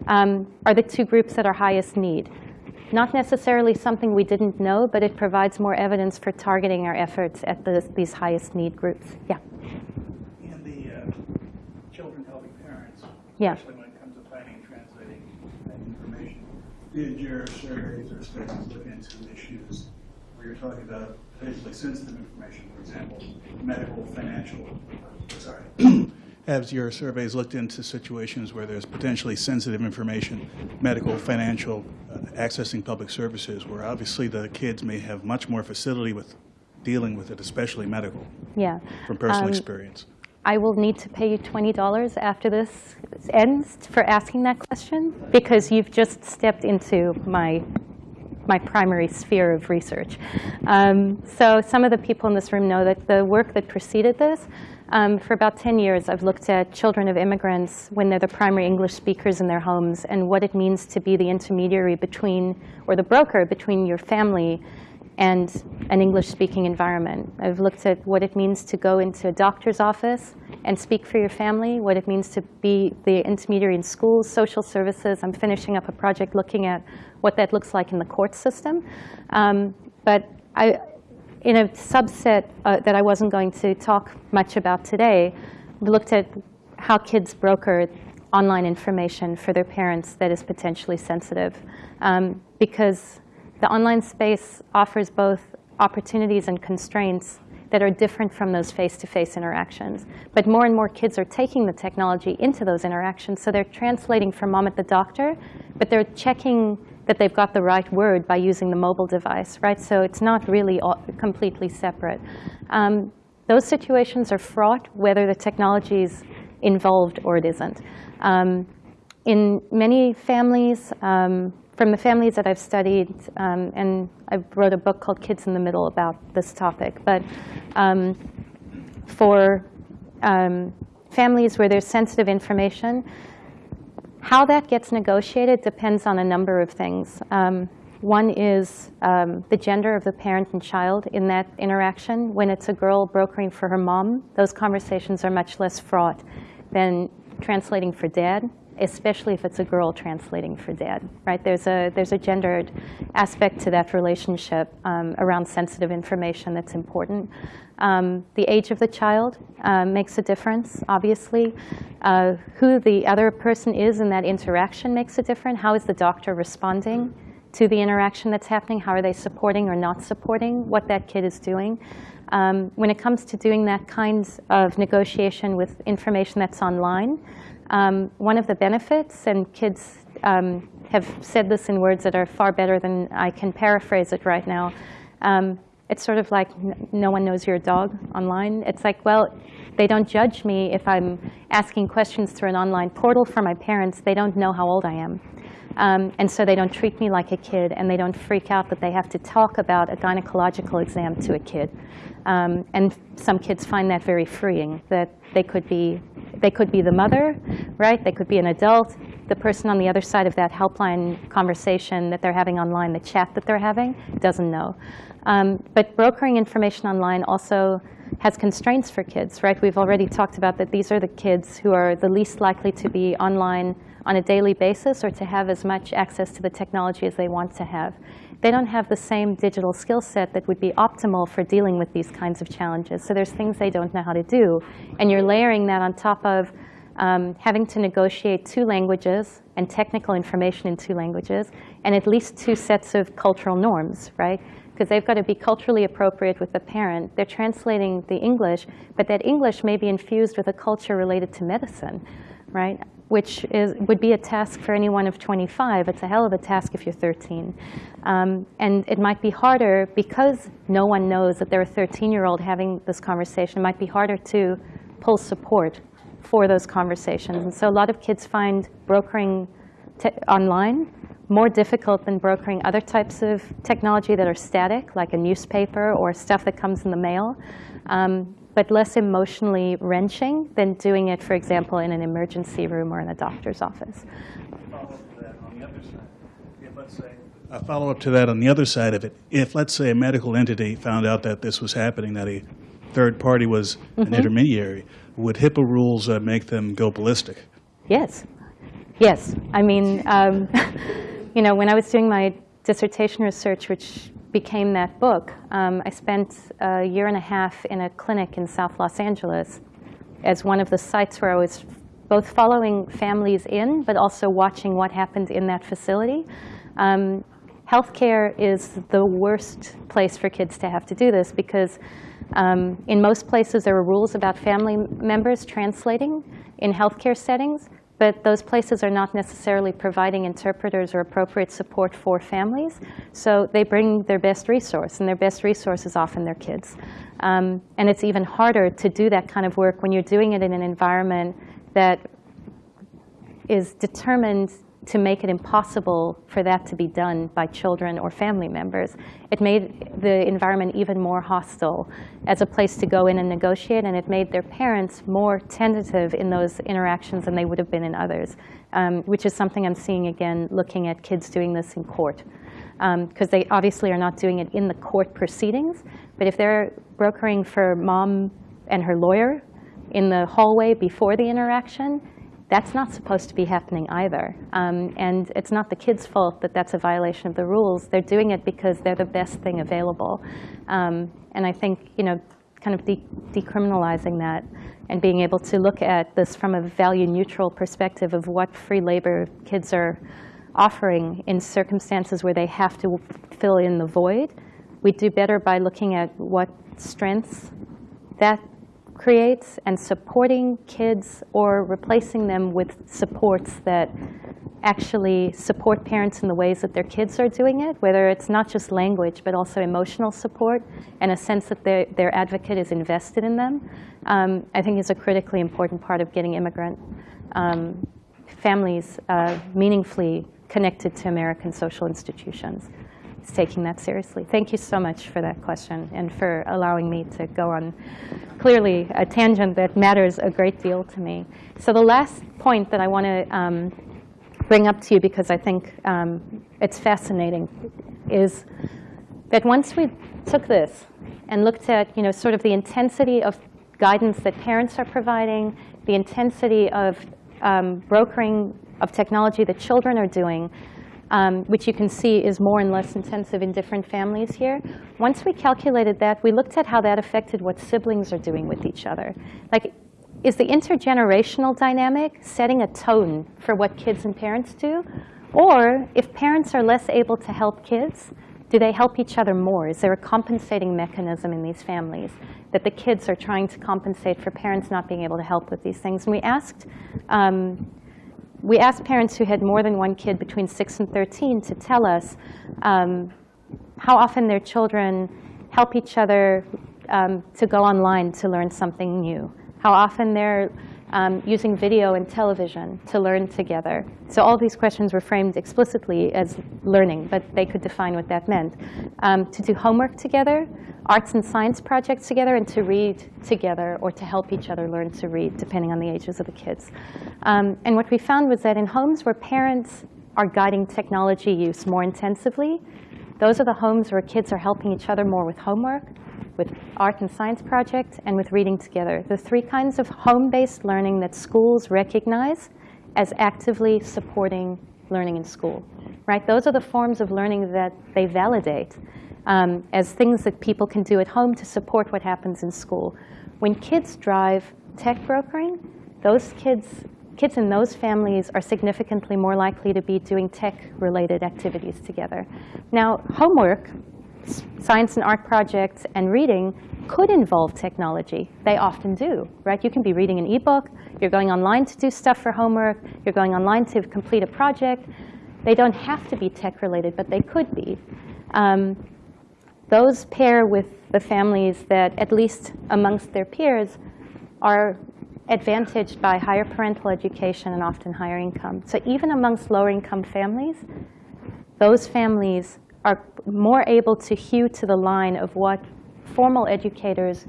um, are the two groups that are highest need. Not necessarily something we didn't know, but it provides more evidence for targeting our efforts at the, these highest need groups. Yeah. And the uh, children helping parents, Yeah. especially when it comes to finding and translating that information. Did your surveys or studies look into issues where you're talking about politically sensitive information, for example, medical, financial, sorry, Have your surveys looked into situations where there's potentially sensitive information, medical, financial, uh, accessing public services, where obviously the kids may have much more facility with dealing with it, especially medical, Yeah. from personal Um, experience? I will need to pay you $20 after this ends for asking that question because you've just stepped into my, my primary sphere of research. Um, so some of the people in this room know that the work that preceded this, um, for about 10 years, I've looked at children of immigrants when they're the primary English speakers in their homes and what it means to be the intermediary between, or the broker between your family and an English-speaking environment. I've looked at what it means to go into a doctor's office and speak for your family, what it means to be the intermediary in schools, social services. I'm finishing up a project looking at what that looks like in the court system. Um, but I, in a subset uh, that I wasn't going to talk much about today, we looked at how kids broker online information for their parents that is potentially sensitive. Um, because the online space offers both opportunities and constraints that are different from those face-to-face interactions. But more and more kids are taking the technology into those interactions, so they're translating for mom at the doctor, but they're checking that they've got the right word by using the mobile device, right? So it's not really all, completely separate. Um, those situations are fraught, whether the technology is involved or it isn't. Um, in many families, um, from the families that I've studied, um, and I wrote a book called Kids in the Middle about this topic, but um, for um, families where there's sensitive information, how that gets negotiated depends on a number of things. Um, one is um, the gender of the parent and child in that interaction. When it's a girl brokering for her mom, those conversations are much less fraught than translating for dad, especially if it's a girl translating for dad, right? There's a, there's a gendered aspect to that relationship um, around sensitive information that's important. Um, the age of the child uh, makes a difference, obviously. Uh, who the other person is in that interaction makes a difference. How is the doctor responding? to the interaction that's happening. How are they supporting or not supporting what that kid is doing? Um, when it comes to doing that kind of negotiation with information that's online, um, one of the benefits, and kids um, have said this in words that are far better than I can paraphrase it right now. It's sort of like no one knows your dog online. It's like, well, they don't judge me if I'm asking questions through an online portal for my parents. They don't know how old I am. Um, and so they don't treat me like a kid, and they don't freak out that they have to talk about a gynecological exam to a kid. Um, and some kids find that very freeing, that they could be, they could be the mother, right? They could be an adult. The person on the other side of that helpline conversation that they're having online, the chat that they're having, doesn't know. Um, but brokering information online also has constraints for kids, right? We've already talked about that these are the kids who are the least likely to be online on a daily basis or to have as much access to the technology as they want to have. They don't have the same digital skill set that would be optimal for dealing with these kinds of challenges. So there's things they don't know how to do. And you're layering that on top of um, having to negotiate two languages and technical information in two languages, and at least two sets of cultural norms, right? Because they've got to be culturally appropriate with the parent. They're translating the English, but that English may be infused with a culture related to medicine, right? Which is, would be a task for anyone of 25. It's a hell of a task if you're 13. Um, and it might be harder because no one knows that they're a 13-year-old having this conversation. It might be harder to pull support for those conversations. And so a lot of kids find brokering online more difficult than brokering other types of technology that are static, like a newspaper or stuff that comes in the mail, um, but less emotionally wrenching than doing it, for example, in an emergency room or in a doctor's office. A follow-up to that on the other side of it. If, let's say, a medical entity found out that this was happening, that a third party was an intermediary, would HIPAA rules uh, make them go ballistic? Yes. Yes. I mean, um, [LAUGHS] you know, when I was doing my dissertation research, which became that book, um, I spent a year and a half in a clinic in South Los Angeles as one of the sites where I was both following families in, but also watching what happened in that facility. Um, healthcare is the worst place for kids to have to do this because um, in most places there are rules about family members translating in healthcare settings, but those places are not necessarily providing interpreters or appropriate support for families. So they bring their best resource, and their best resource is often their kids. Um, and it's even harder to do that kind of work when you're doing it in an environment that is determined to make it impossible for that to be done by children or family members. It made the environment even more hostile as a place to go in and negotiate, and it made their parents more tentative in those interactions than they would have been in others, um, which is something I'm seeing again looking at kids doing this in court. Because um, they obviously are not doing it in the court proceedings, but if they're brokering for mom and her lawyer in the hallway before the interaction, that's not supposed to be happening either. Um, and it's not the kids' fault that that's a violation of the rules. They're doing it because they're the best thing available. Um, and I think, you know, kind of de decriminalizing that and being able to look at this from a value-neutral perspective of what free labor kids are offering in circumstances where they have to fill in the void, we do better by looking at what strengths that creates and supporting kids or replacing them with supports that actually support parents in the ways that their kids are doing it, whether it's not just language, but also emotional support and a sense that their, their advocate is invested in them, um, I think is a critically important part of getting immigrant um, families uh, meaningfully connected to American social institutions taking that seriously. Thank you so much for that question and for allowing me to go on clearly a tangent that matters a great deal to me. So the last point that I want to um, bring up to you because I think um, it's fascinating is that once we took this and looked at you know, sort of the intensity of guidance that parents are providing, the intensity of um, brokering of technology that children are doing, um, which you can see is more and less intensive in different families here. Once we calculated that, we looked at how that affected what siblings are doing with each other. Like, is the intergenerational dynamic setting a tone for what kids and parents do? Or if parents are less able to help kids, do they help each other more? Is there a compensating mechanism in these families that the kids are trying to compensate for parents not being able to help with these things? And we asked, um, we asked parents who had more than one kid between 6 and 13 to tell us um, how often their children help each other um, to go online to learn something new, how often they're um, using video and television to learn together. So all these questions were framed explicitly as learning, but they could define what that meant. Um, to do homework together, arts and science projects together, and to read together or to help each other learn to read, depending on the ages of the kids. Um, and what we found was that in homes where parents are guiding technology use more intensively, those are the homes where kids are helping each other more with homework, with art and science projects, and with reading together. The three kinds of home-based learning that schools recognize as actively supporting learning in school. Right? Those are the forms of learning that they validate um, as things that people can do at home to support what happens in school. When kids drive tech brokering, those kids, kids in those families are significantly more likely to be doing tech-related activities together. Now, homework science and art projects and reading could involve technology. They often do, right? You can be reading an ebook. You're going online to do stuff for homework. You're going online to complete a project. They don't have to be tech-related, but they could be. Um, those pair with the families that, at least amongst their peers, are advantaged by higher parental education and often higher income. So even amongst lower income families, those families are more able to hew to the line of what formal educators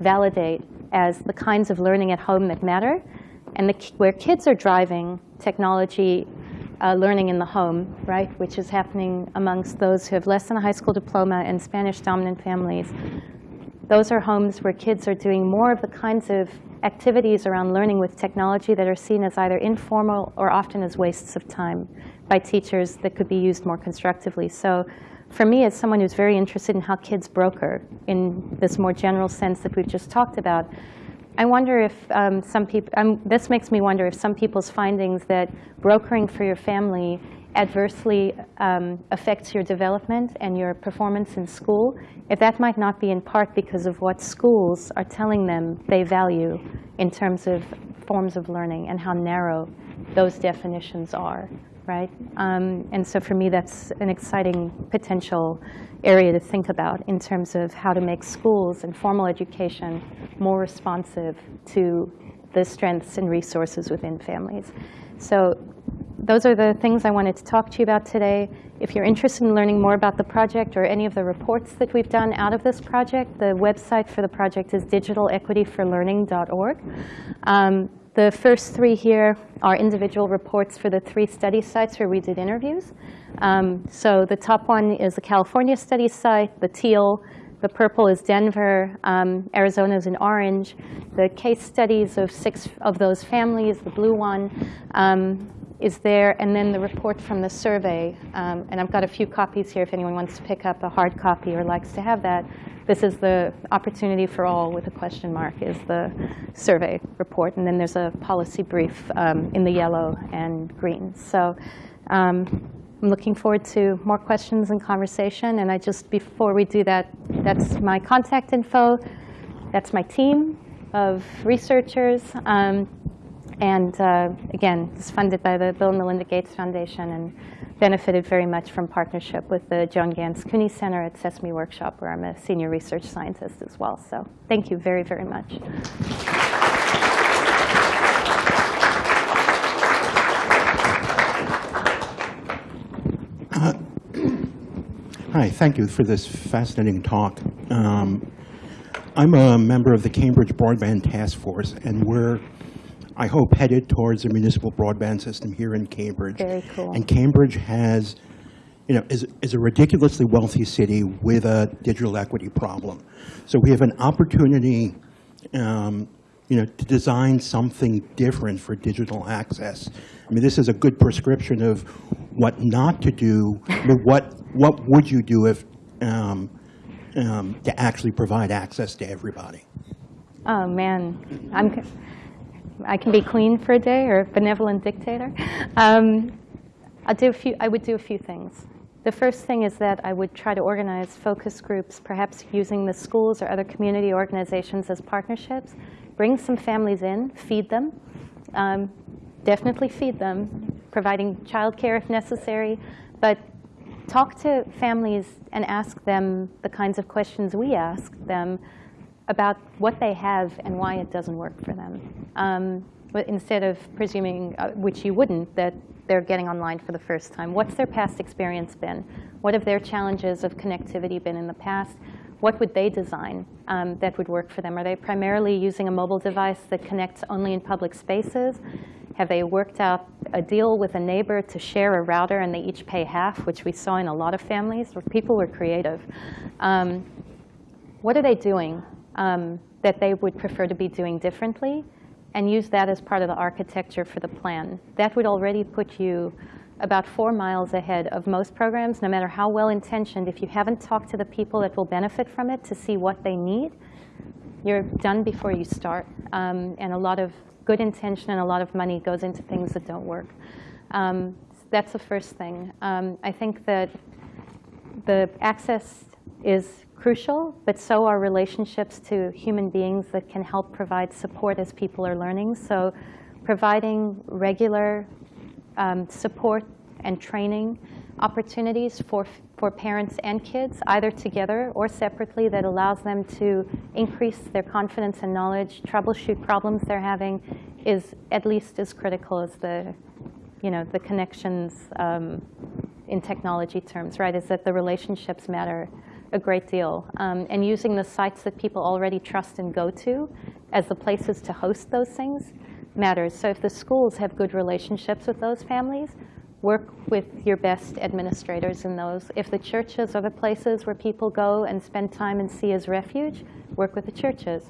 validate as the kinds of learning at home that matter, and the, where kids are driving technology uh, learning in the home, right, which is happening amongst those who have less than a high school diploma and Spanish-dominant families. Those are homes where kids are doing more of the kinds of activities around learning with technology that are seen as either informal or often as wastes of time by teachers that could be used more constructively. So for me, as someone who's very interested in how kids broker in this more general sense that we've just talked about, I wonder if um, some people, um, this makes me wonder if some people's findings that brokering for your family adversely um, affects your development and your performance in school, if that might not be in part because of what schools are telling them they value in terms of forms of learning and how narrow those definitions are right? Um, and so for me, that's an exciting potential area to think about in terms of how to make schools and formal education more responsive to the strengths and resources within families. So those are the things I wanted to talk to you about today. If you're interested in learning more about the project or any of the reports that we've done out of this project, the website for the project is digitalequityforlearning.org. Um, the first three here are individual reports for the three study sites where we did interviews. Um, so the top one is the California study site, the teal. The purple is Denver. Um, Arizona is in orange. The case studies of six of those families, the blue one, um, is there. And then the report from the survey. Um, and I've got a few copies here if anyone wants to pick up a hard copy or likes to have that. This is the opportunity for all with a question mark is the survey report. And then there's a policy brief um, in the yellow and green. So um, I'm looking forward to more questions and conversation. And I just, before we do that, that's my contact info. That's my team of researchers. And uh, again, it's funded by the Bill and Melinda Gates Foundation. And benefited very much from partnership with the Joan Ganz Cooney Center at Sesame Workshop, where I'm a senior research scientist as well. So thank you very, very much. Hi, thank you for this fascinating talk. Um, I'm a member of the Cambridge Broadband Task Force, and we're I hope, headed towards a municipal broadband system here in Cambridge. Very cool. And Cambridge has, you know, is, is a ridiculously wealthy city with a digital equity problem. So we have an opportunity, um, you know, to design something different for digital access. I mean, this is a good prescription of what not to do, but [LAUGHS] what, what would you do if, um, um, to actually provide access to everybody? Oh, man. I'm, I can be queen for a day or a benevolent dictator. Um, I'll do a few, I would do a few things. The first thing is that I would try to organize focus groups, perhaps using the schools or other community organizations as partnerships. Bring some families in, feed them. Um, definitely feed them, providing childcare if necessary. But talk to families and ask them the kinds of questions we ask them about what they have and why it doesn't work for them. Um, instead of presuming, uh, which you wouldn't, that they're getting online for the first time. What's their past experience been? What have their challenges of connectivity been in the past? What would they design um, that would work for them? Are they primarily using a mobile device that connects only in public spaces? Have they worked out a deal with a neighbor to share a router and they each pay half, which we saw in a lot of families where people were creative? Um, what are they doing um, that they would prefer to be doing differently? And use that as part of the architecture for the plan. That would already put you about four miles ahead of most programs, no matter how well-intentioned. If you haven't talked to the people that will benefit from it to see what they need, you're done before you start. Um, and a lot of good intention and a lot of money goes into things that don't work. Um, that's the first thing. Um, I think that the access is crucial, but so are relationships to human beings that can help provide support as people are learning. So providing regular um, support and training opportunities for, for parents and kids, either together or separately, that allows them to increase their confidence and knowledge, troubleshoot problems they're having, is at least as critical as the, you know, the connections um, in technology terms, right? Is that the relationships matter a great deal. Um, and using the sites that people already trust and go to as the places to host those things matters. So if the schools have good relationships with those families, work with your best administrators in those. If the churches are the places where people go and spend time and see as refuge, work with the churches.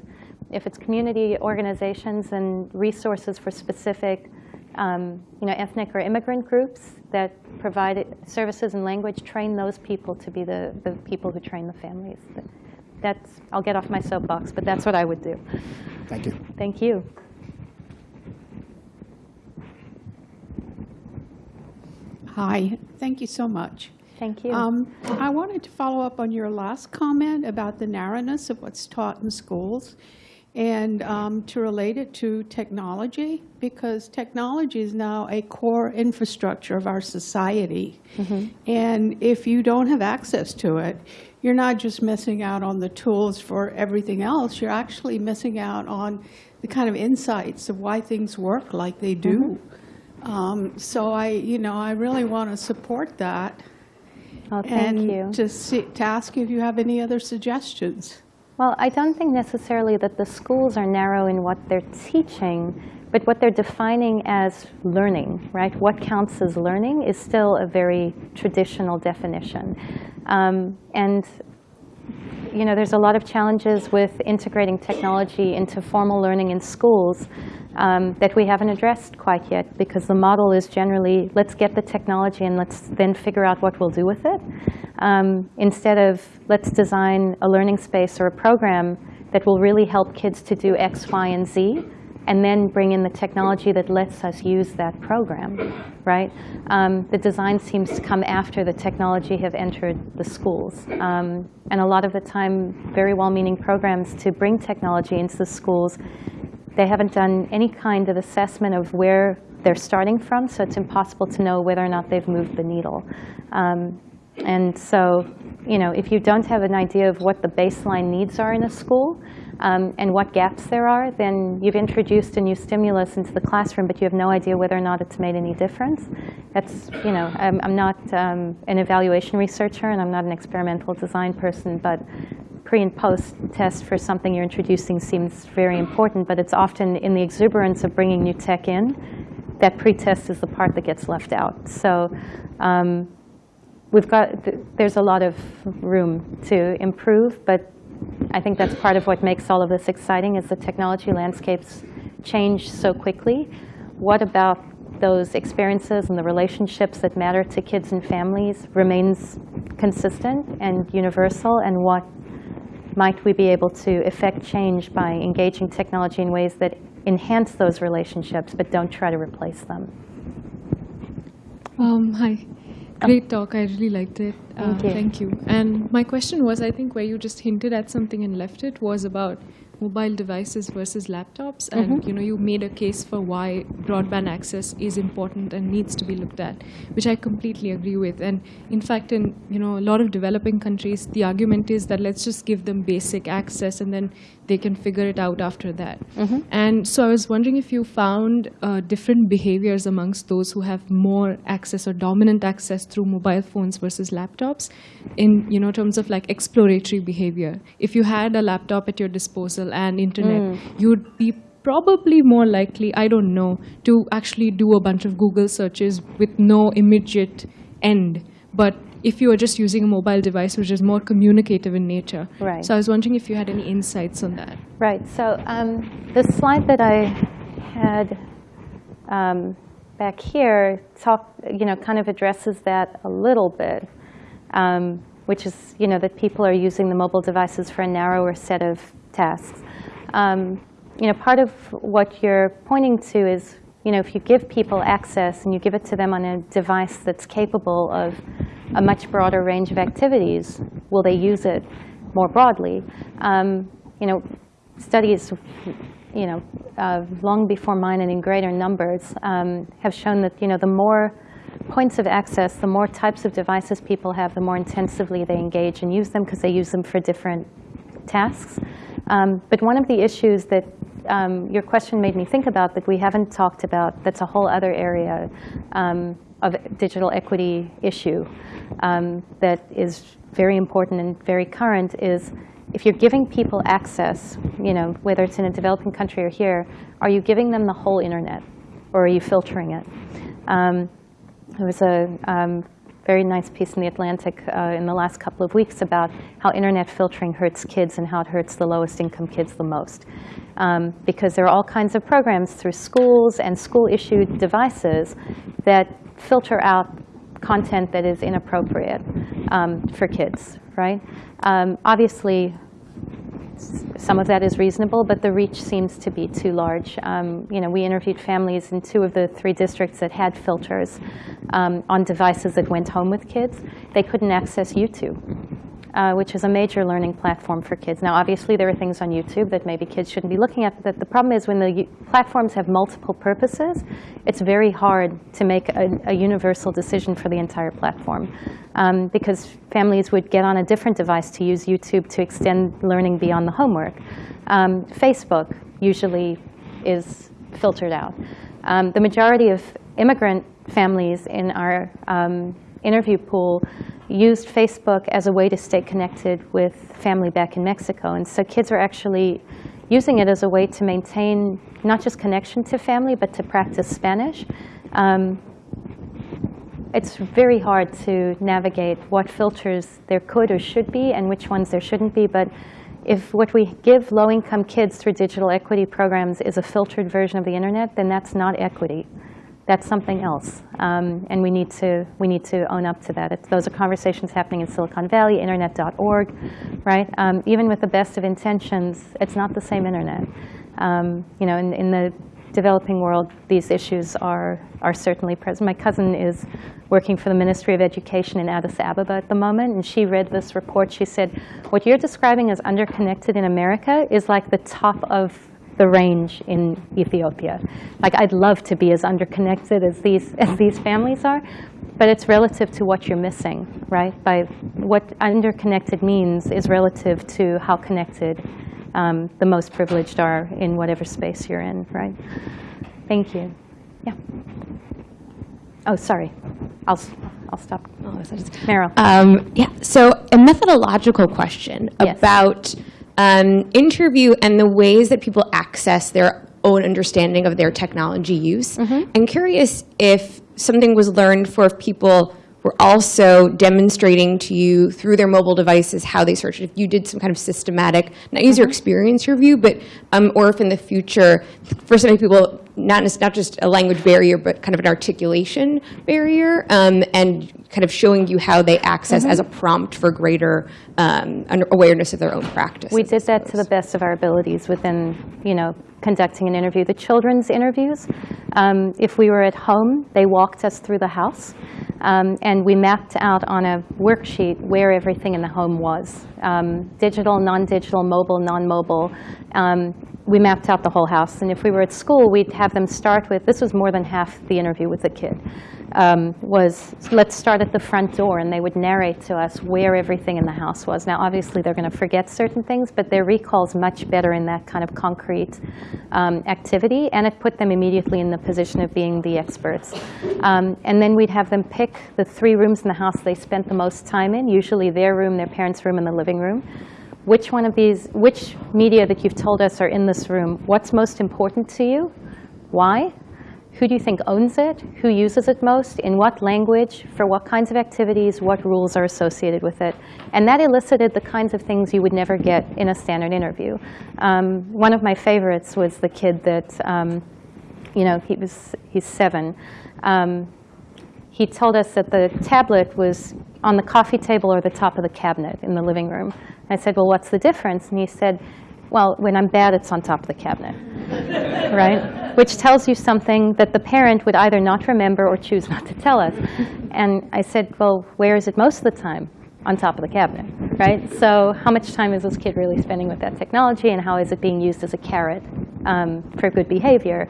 If it's community organizations and resources for specific um, you know, ethnic or immigrant groups that provide services and language, train those people to be the, the people who train the families. That's, I'll get off my soapbox, but that's what I would do. Thank you. Thank you. Hi, thank you so much. Thank you. Um, I wanted to follow up on your last comment about the narrowness of what's taught in schools and um, to relate it to technology, because technology is now a core infrastructure of our society. And if you don't have access to it, you're not just missing out on the tools for everything else, you're actually missing out on the kind of insights of why things work like they do. Um, So I, you know, I really want to support that. Oh, thank you. And to see, to ask you if you have any other suggestions. Well, I don't think necessarily that the schools are narrow in what they're teaching, but what they're defining as learning, right? What counts as learning is still a very traditional definition. Um, and you know, there's a lot of challenges with integrating technology into formal learning in schools um, that we haven't addressed quite yet because the model is generally, let's get the technology and let's then figure out what we'll do with it. Um, instead of, let's design a learning space or a program that will really help kids to do X, Y, and Z, and then bring in the technology that lets us use that program, right? Um, the design seems to come after the technology have entered the schools. Um, and a lot of the time, very well-meaning programs to bring technology into the schools, they haven't done any kind of assessment of where they're starting from, so it's impossible to know whether or not they've moved the needle. Um, and so, you know, if you don't have an idea of what the baseline needs are in a school, um, and what gaps there are, then you've introduced a new stimulus into the classroom, but you have no idea whether or not it's made any difference. That's, you know, I'm, I'm not um, an evaluation researcher and I'm not an experimental design person, but pre and post test for something you're introducing seems very important, but it's often in the exuberance of bringing new tech in, that pre-test is the part that gets left out. So um, we've got, there's a lot of room to improve, but I think that's part of what makes all of this exciting is the technology landscapes change so quickly. What about those experiences and the relationships that matter to kids and families remains consistent and universal, and what might we be able to effect change by engaging technology in ways that enhance those relationships but don't try to replace them? Um, hi. Great talk. I really liked it. Uh, Thank you. Thank you. And my question was I think where you just hinted at something and left it was about mobile devices versus laptops. And, Mm-hmm. you know, you made a case for why broadband access is important and needs to be looked at, which I completely agree with. And in fact, in, you know, a lot of developing countries, the argument is that let's just give them basic access and then they can figure it out after that. Mm-hmm. And so I was wondering if you found uh, different behaviors amongst those who have more access or dominant access through mobile phones versus laptops in you know terms of like exploratory behavior. If you had a laptop at your disposal and internet, you would be probably more likely, I don't know, to actually do a bunch of Google searches with no immediate end. But if you are just using a mobile device which is more communicative in nature. Right. So I was wondering if you had any insights on that. Right. So um, the slide that I had um, back here talk, you know, kind of addresses that a little bit, um, which is, you know, that people are using the mobile devices for a narrower set of tasks. Um, you know, part of what you're pointing to is, you know, if you give people access and you give it to them on a device that's capable of a much broader range of activities, will they use it more broadly? Um, you know, studies, you know, uh, long before mine and in greater numbers, um, have shown that you know the more points of access, the more types of devices people have, the more intensively they engage and use them because they use them for different tasks. Um, but one of the issues that um, your question made me think about that we haven't talked about, that's a whole other area um, of digital equity issue um, that is very important and very current is if you're giving people access, you know, whether it's in a developing country or here, are you giving them the whole internet or are you filtering it? Um, there was a um, very nice piece in The Atlantic uh, in the last couple of weeks about how internet filtering hurts kids and how it hurts the lowest income kids the most. Um, because there are all kinds of programs through schools and school-issued devices that filter out content that is inappropriate um, for kids, right? Um, obviously, some of that is reasonable, but the reach seems to be too large. Um, you know, we interviewed families in two of the three districts that had filters um, on devices that went home with kids. They couldn't access YouTube, uh, which is a major learning platform for kids. Now, obviously, there are things on YouTube that maybe kids shouldn't be looking at, but the problem is when the platforms have multiple purposes, it's very hard to make a, a universal decision for the entire platform. Um, because families would get on a different device to use YouTube to extend learning beyond the homework. Um, Facebook usually is filtered out. Um, the majority of immigrant families in our um, interview pool used Facebook as a way to stay connected with family back in Mexico. And so kids are actually using it as a way to maintain not just connection to family, but to practice Spanish. Um, it's very hard to navigate what filters there could or should be and which ones there shouldn't be. But if what we give low-income kids through digital equity programs is a filtered version of the internet, then that's not equity. That's something else, um, and we need to we need to own up to that. It's, those are conversations happening in Silicon Valley, Internet.org, right? Um, even with the best of intentions, it's not the same internet. Um, you know, in, in the developing world, these issues are are certainly present. My cousin is working for the Ministry of Education in Addis Ababa at the moment, and she read this report. She said, "What you're describing as underconnected in America is like the top of the range in Ethiopia. Like I'd love to be as underconnected as these as these families are, but it's relative to what you're missing, right? By what underconnected means is relative to how connected um, the most privileged are in whatever space you're in, right? Thank you. Yeah. Oh, sorry. I'll I'll stop. Oh, Meryl. Um, yeah, so a methodological question Yes. about um, interview and the ways that people access their own understanding of their technology use. I'm curious if something was learned for if people were also demonstrating to you through their mobile devices how they search. If you did some kind of systematic, not user experience review, but um, or if in the future, for some people, not, not just a language barrier, but kind of an articulation barrier, um, and kind of showing you how they access as a prompt for greater um, awareness of their own practice. We did that to the best of our abilities within, you know, conducting an interview. The children's interviews, um, if we were at home, they walked us through the house, um, and we mapped out on a worksheet where everything in the home was. Um, digital, non-digital, mobile, non-mobile. We mapped out the whole house. And if we were at school, we'd have them start with, this was more than half the interview with the kid, um, was let's start at the front door. And they would narrate to us where everything in the house was. Now, obviously, they're going to forget certain things, but their recall's much better in that kind of concrete um, activity. And it put them immediately in the position of being the experts. Um, and then we'd have them pick the three rooms in the house they spent the most time in, usually their room, their parents' room, and the living room which one of these, which media that you've told us are in this room, what's most important to you? Why? Who do you think owns it? Who uses it most? In what language? For what kinds of activities? What rules are associated with it? And that elicited the kinds of things you would never get in a standard interview. Um, one of my favorites was the kid that, um, you know, he was, he's seven. Um, he told us that the tablet was on the coffee table or the top of the cabinet in the living room. I said, well, what's the difference? And he said, well, when I'm bad, it's on top of the cabinet, [LAUGHS] right? Which tells you something that the parent would either not remember or choose not to tell us. And I said, well, where is it most of the time? On top of the cabinet, right? So how much time is this kid really spending with that technology, and how is it being used as a carrot um, for good behavior?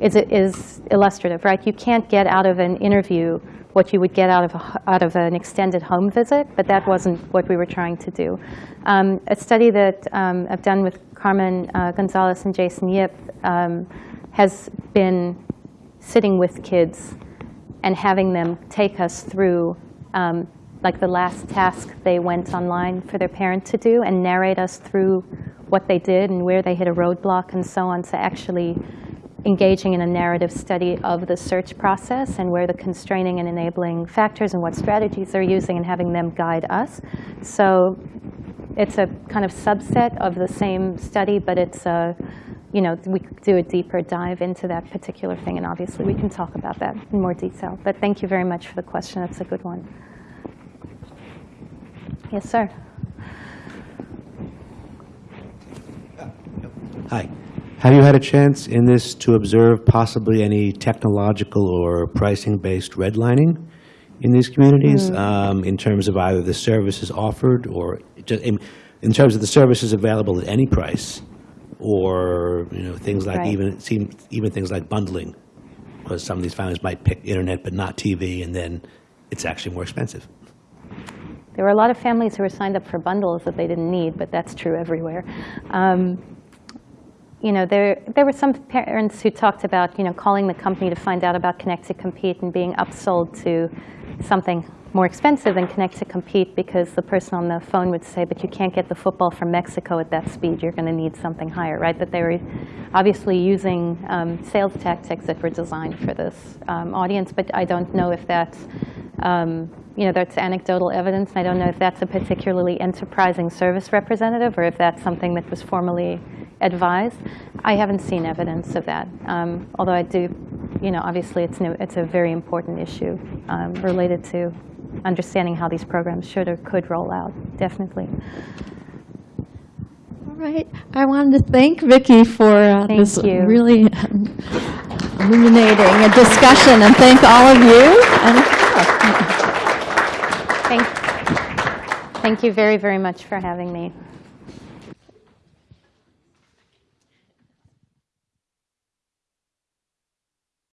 Is it is illustrative, right? You can't get out of an interview what you would get out of, a, out of an extended home visit, but that wasn't what we were trying to do. Um, a study that um, I've done with Carmen uh, Gonzalez and Jason Yip um, has been sitting with kids and having them take us through um, like the last task they went online for their parent to do and narrate us through what they did and where they hit a roadblock and so on to actually engaging in a narrative study of the search process and where the constraining and enabling factors and what strategies they're using and having them guide us. So it's a kind of subset of the same study, but it's a, you know, we do a deeper dive into that particular thing, and obviously we can talk about that in more detail. But thank you very much for the question. That's a good one. Yes, sir. Hi. Have you had a chance in this to observe possibly any technological or pricing-based redlining in these communities um, in terms of either the services offered or just in, in terms of the services available at any price, or you know things like Right. even it seems even things like bundling, because some of these families might pick internet but not TV, and then it's actually more expensive. There were a lot of families who were signed up for bundles that they didn't need, but that's true everywhere. Um, you know, there, there were some parents who talked about, you know, calling the company to find out about Connect to Compete and being upsold to something more expensive than Connect to Compete because the person on the phone would say, but you can't get the football from Mexico at that speed. You're going to need something higher, right? But they were obviously using um, sales tactics that were designed for this um, audience, but I don't know if that's, um, you know, that's anecdotal evidence. I don't know if that's a particularly enterprising service representative or if that's something that was formally advised. I haven't seen evidence of that, um, although I do, you know, obviously it's, no, it's a very important issue um, related to understanding how these programs should or could roll out, definitely. All right. I wanted to thank Vikki for uh, Thank this you. really illuminating discussion, and thank all of you. And, Thank, thank you very, very much for having me.